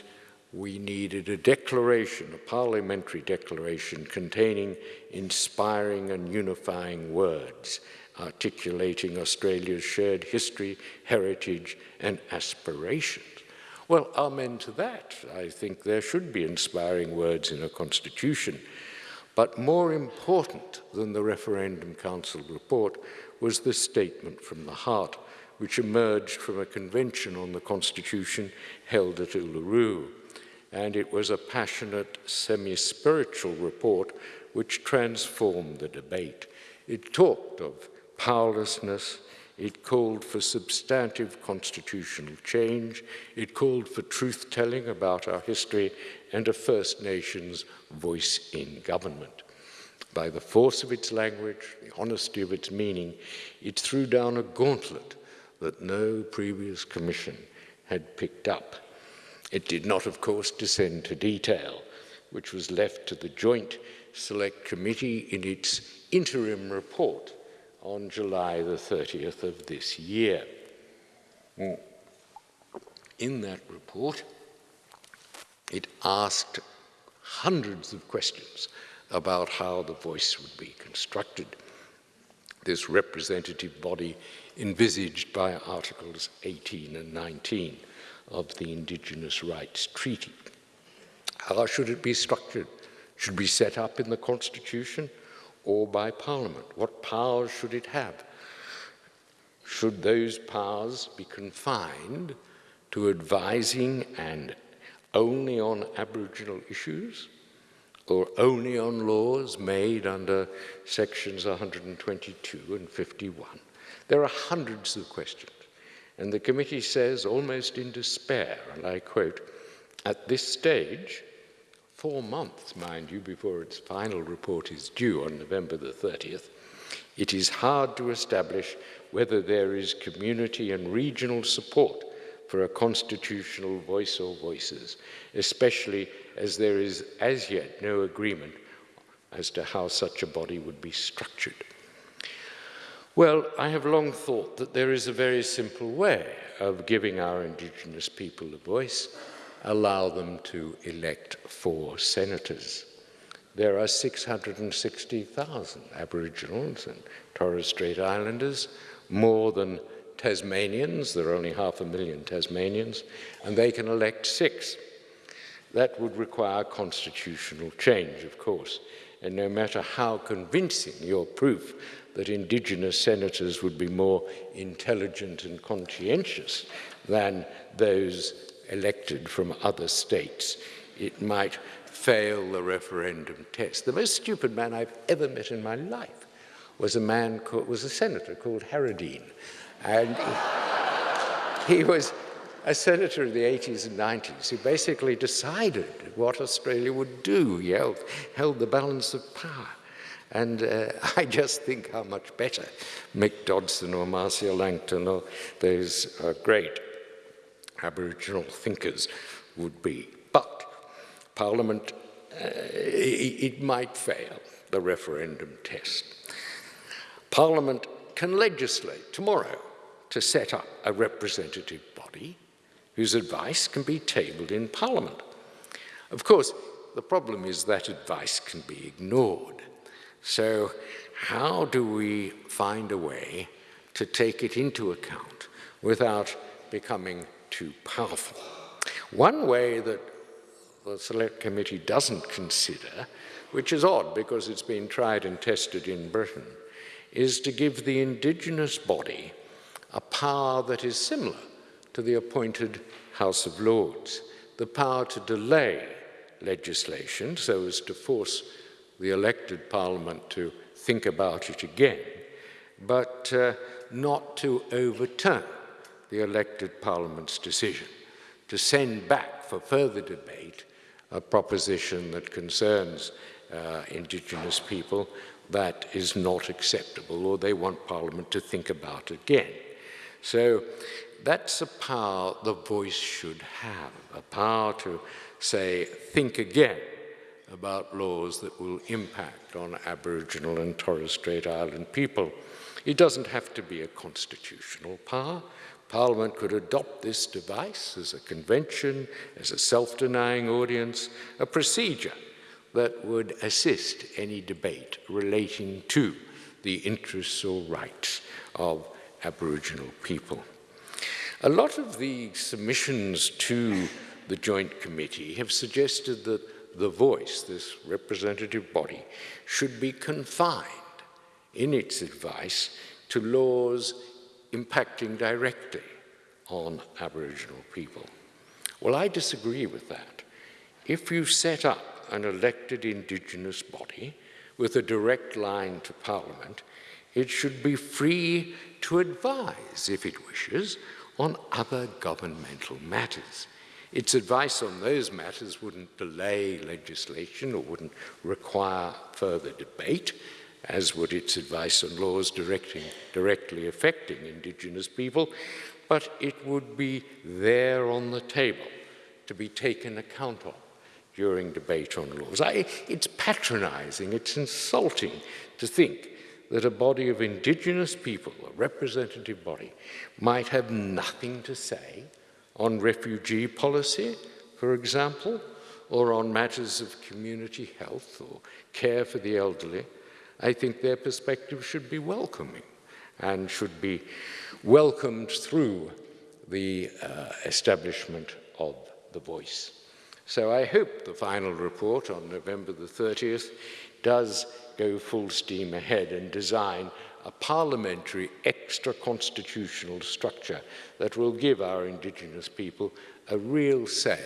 we needed a declaration, a parliamentary declaration containing inspiring and unifying words, articulating Australia's shared history, heritage and aspirations. Well, amen to that. I think there should be inspiring words in a constitution. But more important than the Referendum Council report was the statement from the heart, which emerged from a convention on the Constitution held at Uluru. And it was a passionate, semi-spiritual report which transformed the debate. It talked of powerlessness, it called for substantive constitutional change. It called for truth-telling about our history and a First Nations voice in government. By the force of its language, the honesty of its meaning, it threw down a gauntlet that no previous commission had picked up. It did not, of course, descend to detail, which was left to the Joint Select Committee in its interim report on July the 30th of this year. Mm. In that report, it asked hundreds of questions about how the voice would be constructed. This representative body envisaged by Articles 18 and 19 of the Indigenous Rights Treaty. How should it be structured? Should be set up in the Constitution or by Parliament? What powers should it have? Should those powers be confined to advising and only on Aboriginal issues or only on laws made under sections 122 and 51? There are hundreds of questions. And the committee says, almost in despair, and I quote, at this stage, four months, mind you, before its final report is due on November the 30th, it is hard to establish whether there is community and regional support for a constitutional voice or voices, especially as there is as yet no agreement as to how such a body would be structured. Well, I have long thought that there is a very simple way of giving our Indigenous people a voice, allow them to elect four senators. There are 660,000 Aboriginals and Torres Strait Islanders, more than Tasmanians, there are only half a million Tasmanians, and they can elect six. That would require constitutional change, of course, and no matter how convincing your proof that Indigenous senators would be more intelligent and conscientious than those elected from other states, it might fail the referendum test. The most stupid man I've ever met in my life was a man called, was a senator called Harradine. And he, was a senator in the 80s and 90s who basically decided what Australia would do. He held, held the balance of power. And uh, I just think how much better Mick Dodson or Marcia Langton or those uh, great Aboriginal thinkers would be. But Parliament, uh, it, it might fail the referendum test. Parliament can legislate tomorrow to set up a representative body whose advice can be tabled in Parliament. Of course, the problem is that advice can be ignored. So how do we find a way to take it into account without becoming too powerful. One way that the Select Committee doesn't consider, which is odd because it's been tried and tested in Britain, is to give the indigenous body a power that is similar to the appointed House of Lords, the power to delay legislation so as to force the elected parliament to think about it again, but uh, not to overturn the elected parliament's decision, to send back for further debate a proposition that concerns uh, indigenous people that is not acceptable or they want parliament to think about again. So that's a power the voice should have, a power to say, think again about laws that will impact on Aboriginal and Torres Strait Island people. It doesn't have to be a constitutional power. Parliament could adopt this device as a convention, as a self-denying ordinance, a procedure that would assist any debate relating to the interests or rights of Aboriginal people. A lot of the submissions to the Joint Committee have suggested that the voice, this representative body, should be confined in its advice to laws impacting directly on Aboriginal people. Well, I disagree with that. If you set up an elected Indigenous body with a direct line to Parliament, it should be free to advise, if it wishes, on other governmental matters. Its advice on those matters wouldn't delay legislation or wouldn't require further debate. As would its advice on laws directly affecting Indigenous people, but it would be there on the table to be taken account of during debate on laws. I, it's patronizing, it's insulting to think that a body of indigenous people, a representative body, might have nothing to say on refugee policy, for example, or on matters of community health or care for the elderly, I think their perspective should be welcoming and should be welcomed through the uh, establishment of the voice. So I hope the final report on November the 30th does go full steam ahead and design a parliamentary extra-constitutional structure that will give our Indigenous people a real say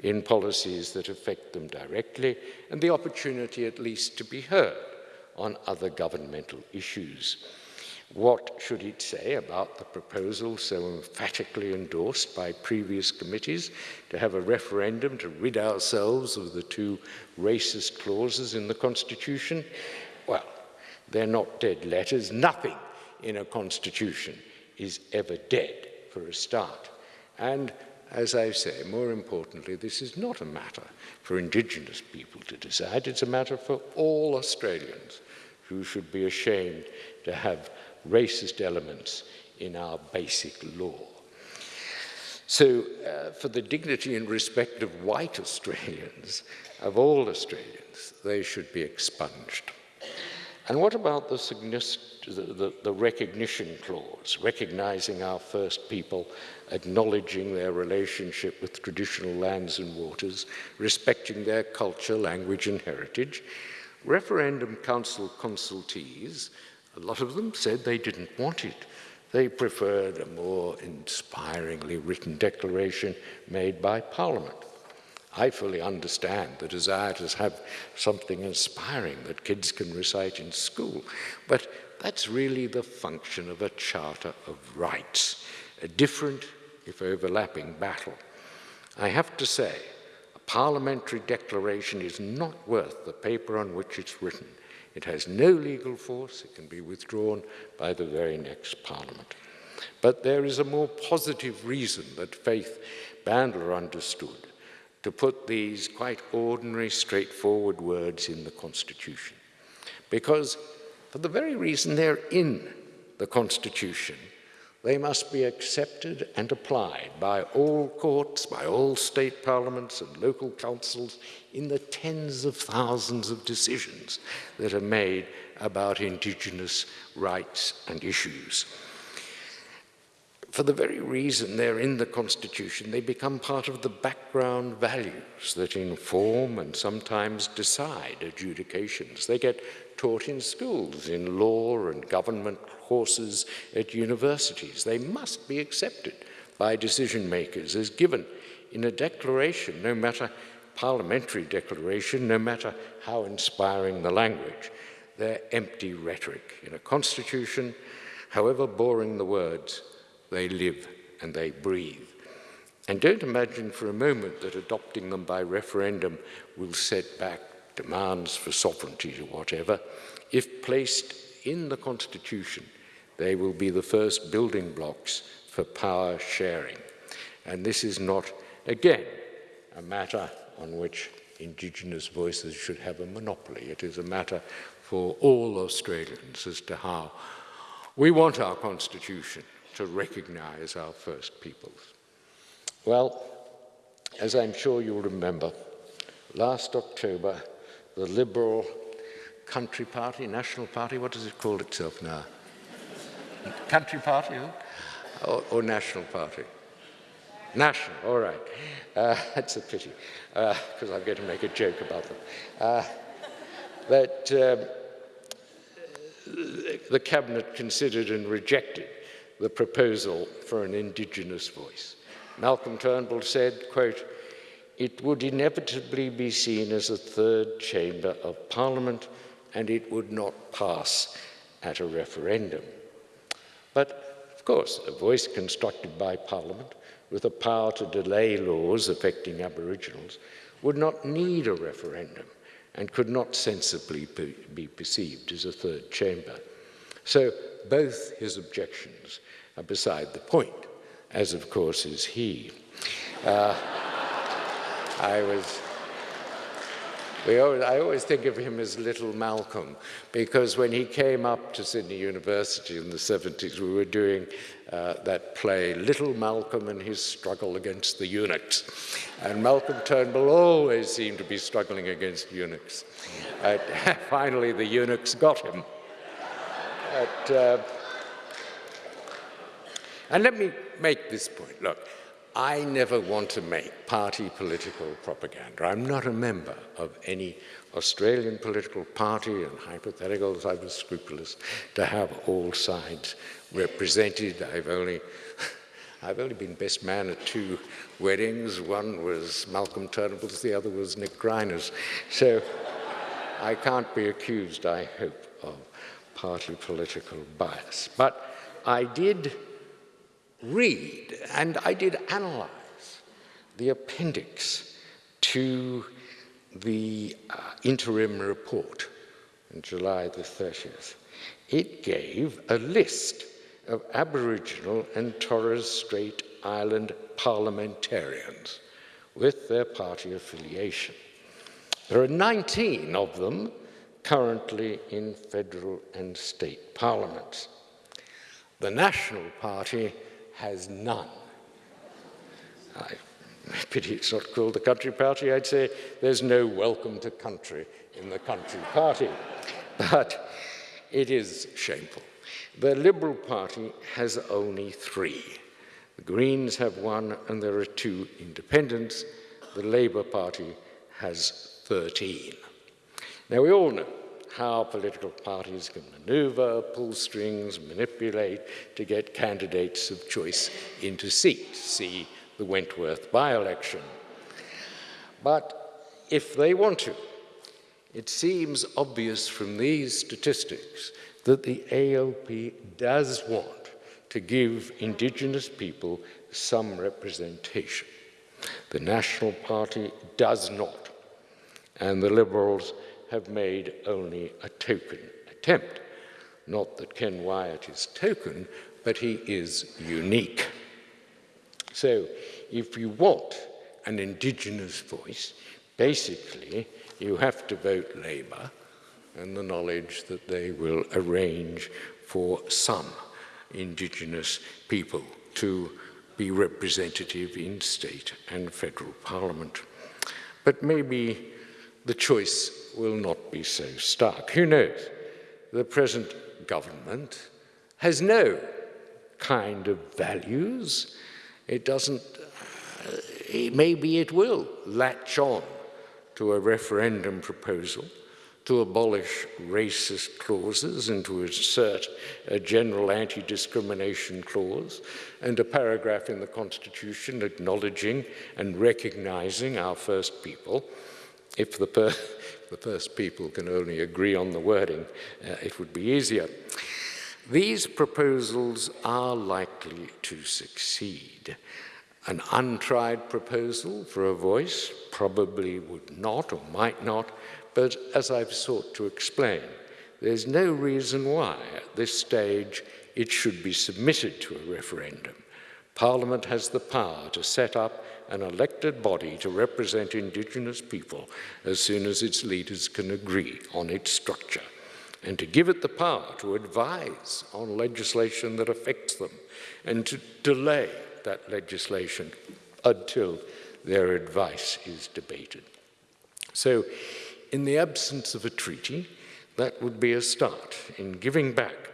in policies that affect them directly and the opportunity at least to be heard on other governmental issues. What should it say about the proposal so emphatically endorsed by previous committees to have a referendum to rid ourselves of the two racist clauses in the Constitution? Well, they're not dead letters. Nothing in a constitution is ever dead for a start. And as I say, more importantly, this is not a matter for Indigenous people to decide. It's a matter for all Australians who should be ashamed to have racist elements in our basic law. So uh, for the dignity and respect of white Australians, of all Australians, they should be expunged. And what about the, the, the, recognition clause, recognizing our first people, acknowledging their relationship with traditional lands and waters, respecting their culture, language and heritage? Referendum Council consultees, a lot of them said they didn't want it. They preferred a more inspiringly written declaration made by Parliament. I fully understand the desire to have something inspiring that kids can recite in school, but that's really the function of a Charter of Rights, a different, if overlapping, battle. I have to say parliamentary declaration is not worth the paper on which it's written. It has no legal force. It can be withdrawn by the very next parliament. But there is a more positive reason that Faith Bandler understood to put these quite ordinary, straightforward words in the Constitution. Because for the very reason they're in the Constitution, they must be accepted and applied by all courts, by all state parliaments and local councils in the tens of thousands of decisions that are made about Indigenous rights and issues for the very reason they're in the Constitution, they become part of the background values that inform and sometimes decide adjudications. They get taught in schools, in law and government courses at universities. They must be accepted by decision makers as given in a declaration, no matter parliamentary declaration, no matter how inspiring the language. They're empty rhetoric. In a constitution, however boring the words, they live and they breathe. And don't imagine for a moment that adopting them by referendum will set back demands for sovereignty or whatever. If placed in the Constitution, they will be the first building blocks for power sharing. And this is not, again, a matter on which Indigenous voices should have a monopoly. It is a matter for all Australians as to how we want our Constitution to recognise our First Peoples. Well, as I'm sure you'll remember, last October, the Liberal Country Party, National Party, what does it call itself now? Country Party or, or National Party? National, all right. Uh, that's a pity, because uh, I'm going to make a joke about them. Uh, that um, the Cabinet considered and rejected the proposal for an Indigenous voice. Malcolm Turnbull said, quote, it would inevitably be seen as a third chamber of Parliament and it would not pass at a referendum. But, of course, a voice constructed by Parliament with the power to delay laws affecting Aboriginals would not need a referendum and could not sensibly be perceived as a third chamber. So both his objections are beside the point, as of course is he. Uh, I was always, I always think of him as little Malcolm because when he came up to Sydney University in the 70s, we were doing uh, that play, Little Malcolm and His Struggle Against the Eunuchs. And Malcolm Turnbull always seemed to be struggling against eunuchs. Uh, finally, the eunuchs got him. But, uh, and let me make this point. Look, I never want to make party political propaganda. I'm not a member of any Australian political party, and hypotheticals, I was scrupulous to have all sides represented. I've only, I've only been best man at two weddings. One was Malcolm Turnbull's, the other was Nick Greiner's. So I can't be accused, I hope, of party political bias. But I did read and I did analyze the appendix to the uh, interim report on July the 30th. It gave a list of Aboriginal and Torres Strait Island parliamentarians with their party affiliation. There are 19 of them currently in federal and state parliaments. The National Party has none. I pity it's not called the Country Party. I'd say there's no welcome to country in the Country Party. But it is shameful. The Liberal Party has only three. The Greens have one and there are two independents. The Labour Party has 13. Now we all know how political parties can maneuver, pull strings, manipulate to get candidates of choice into seats. See the Wentworth by-election. But if they want to, it seems obvious from these statistics that the ALP does want to give Indigenous people some representation. The National Party does not, and the Liberals have made only a token attempt. Not that Ken Wyatt is token, but he is unique. So if you want an Indigenous voice, basically you have to vote Labour and the knowledge that they will arrange for some Indigenous people to be representative in state and federal parliament. But maybe the choice will not be so stark. Who knows? The present government has no kind of values. It doesn't, uh, maybe it will latch on to a referendum proposal to abolish racist clauses and to insert a general anti-discrimination clause and a paragraph in the Constitution acknowledging and recognizing our first people. If the, the first people can only agree on the wording, uh, it would be easier. These proposals are likely to succeed. An untried proposal for a voice probably would not or might not, but as I've sought to explain, there's no reason why at this stage it should be submitted to a referendum. Parliament has the power to set up an elected body to represent Indigenous people as soon as its leaders can agree on its structure, and to give it the power to advise on legislation that affects them, and to delay that legislation until their advice is debated. So in the absence of a treaty, that would be a start in giving back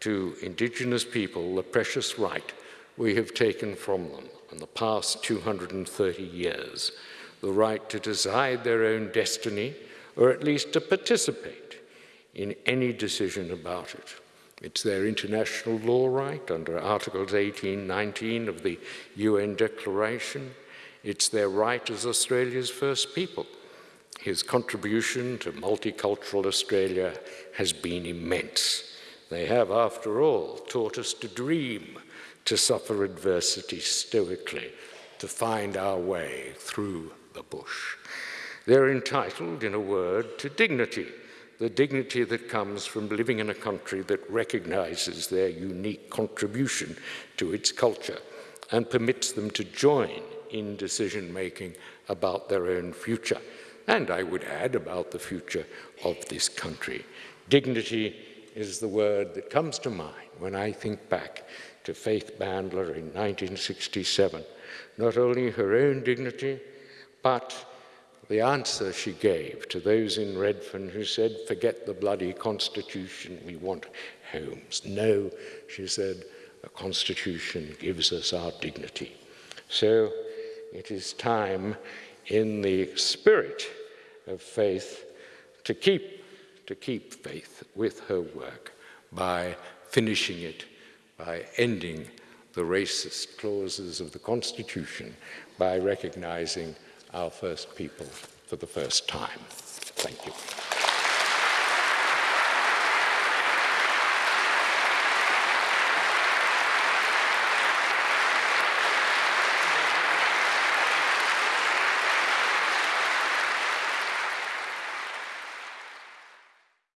to indigenous people the precious right we have taken from them in the past 230 years, the right to decide their own destiny, or at least to participate in any decision about it. It's their international law right under Articles 18, 19 of the UN Declaration. It's their right as Australia's first people his contribution to multicultural Australia has been immense. They have, after all, taught us to dream, to suffer adversity stoically, to find our way through the bush. They're entitled, in a word, to dignity, the dignity that comes from living in a country that recognizes their unique contribution to its culture and permits them to join in decision-making about their own future and I would add about the future of this country. Dignity is the word that comes to mind when I think back to Faith Bandler in 1967. Not only her own dignity, but the answer she gave to those in Redfern who said, forget the bloody constitution, we want homes. No, she said, the constitution gives us our dignity. So it is time in the spirit of faith to keep, to keep faith with her work by finishing it, by ending the racist clauses of the Constitution, by recognizing our first people for the first time. Thank you.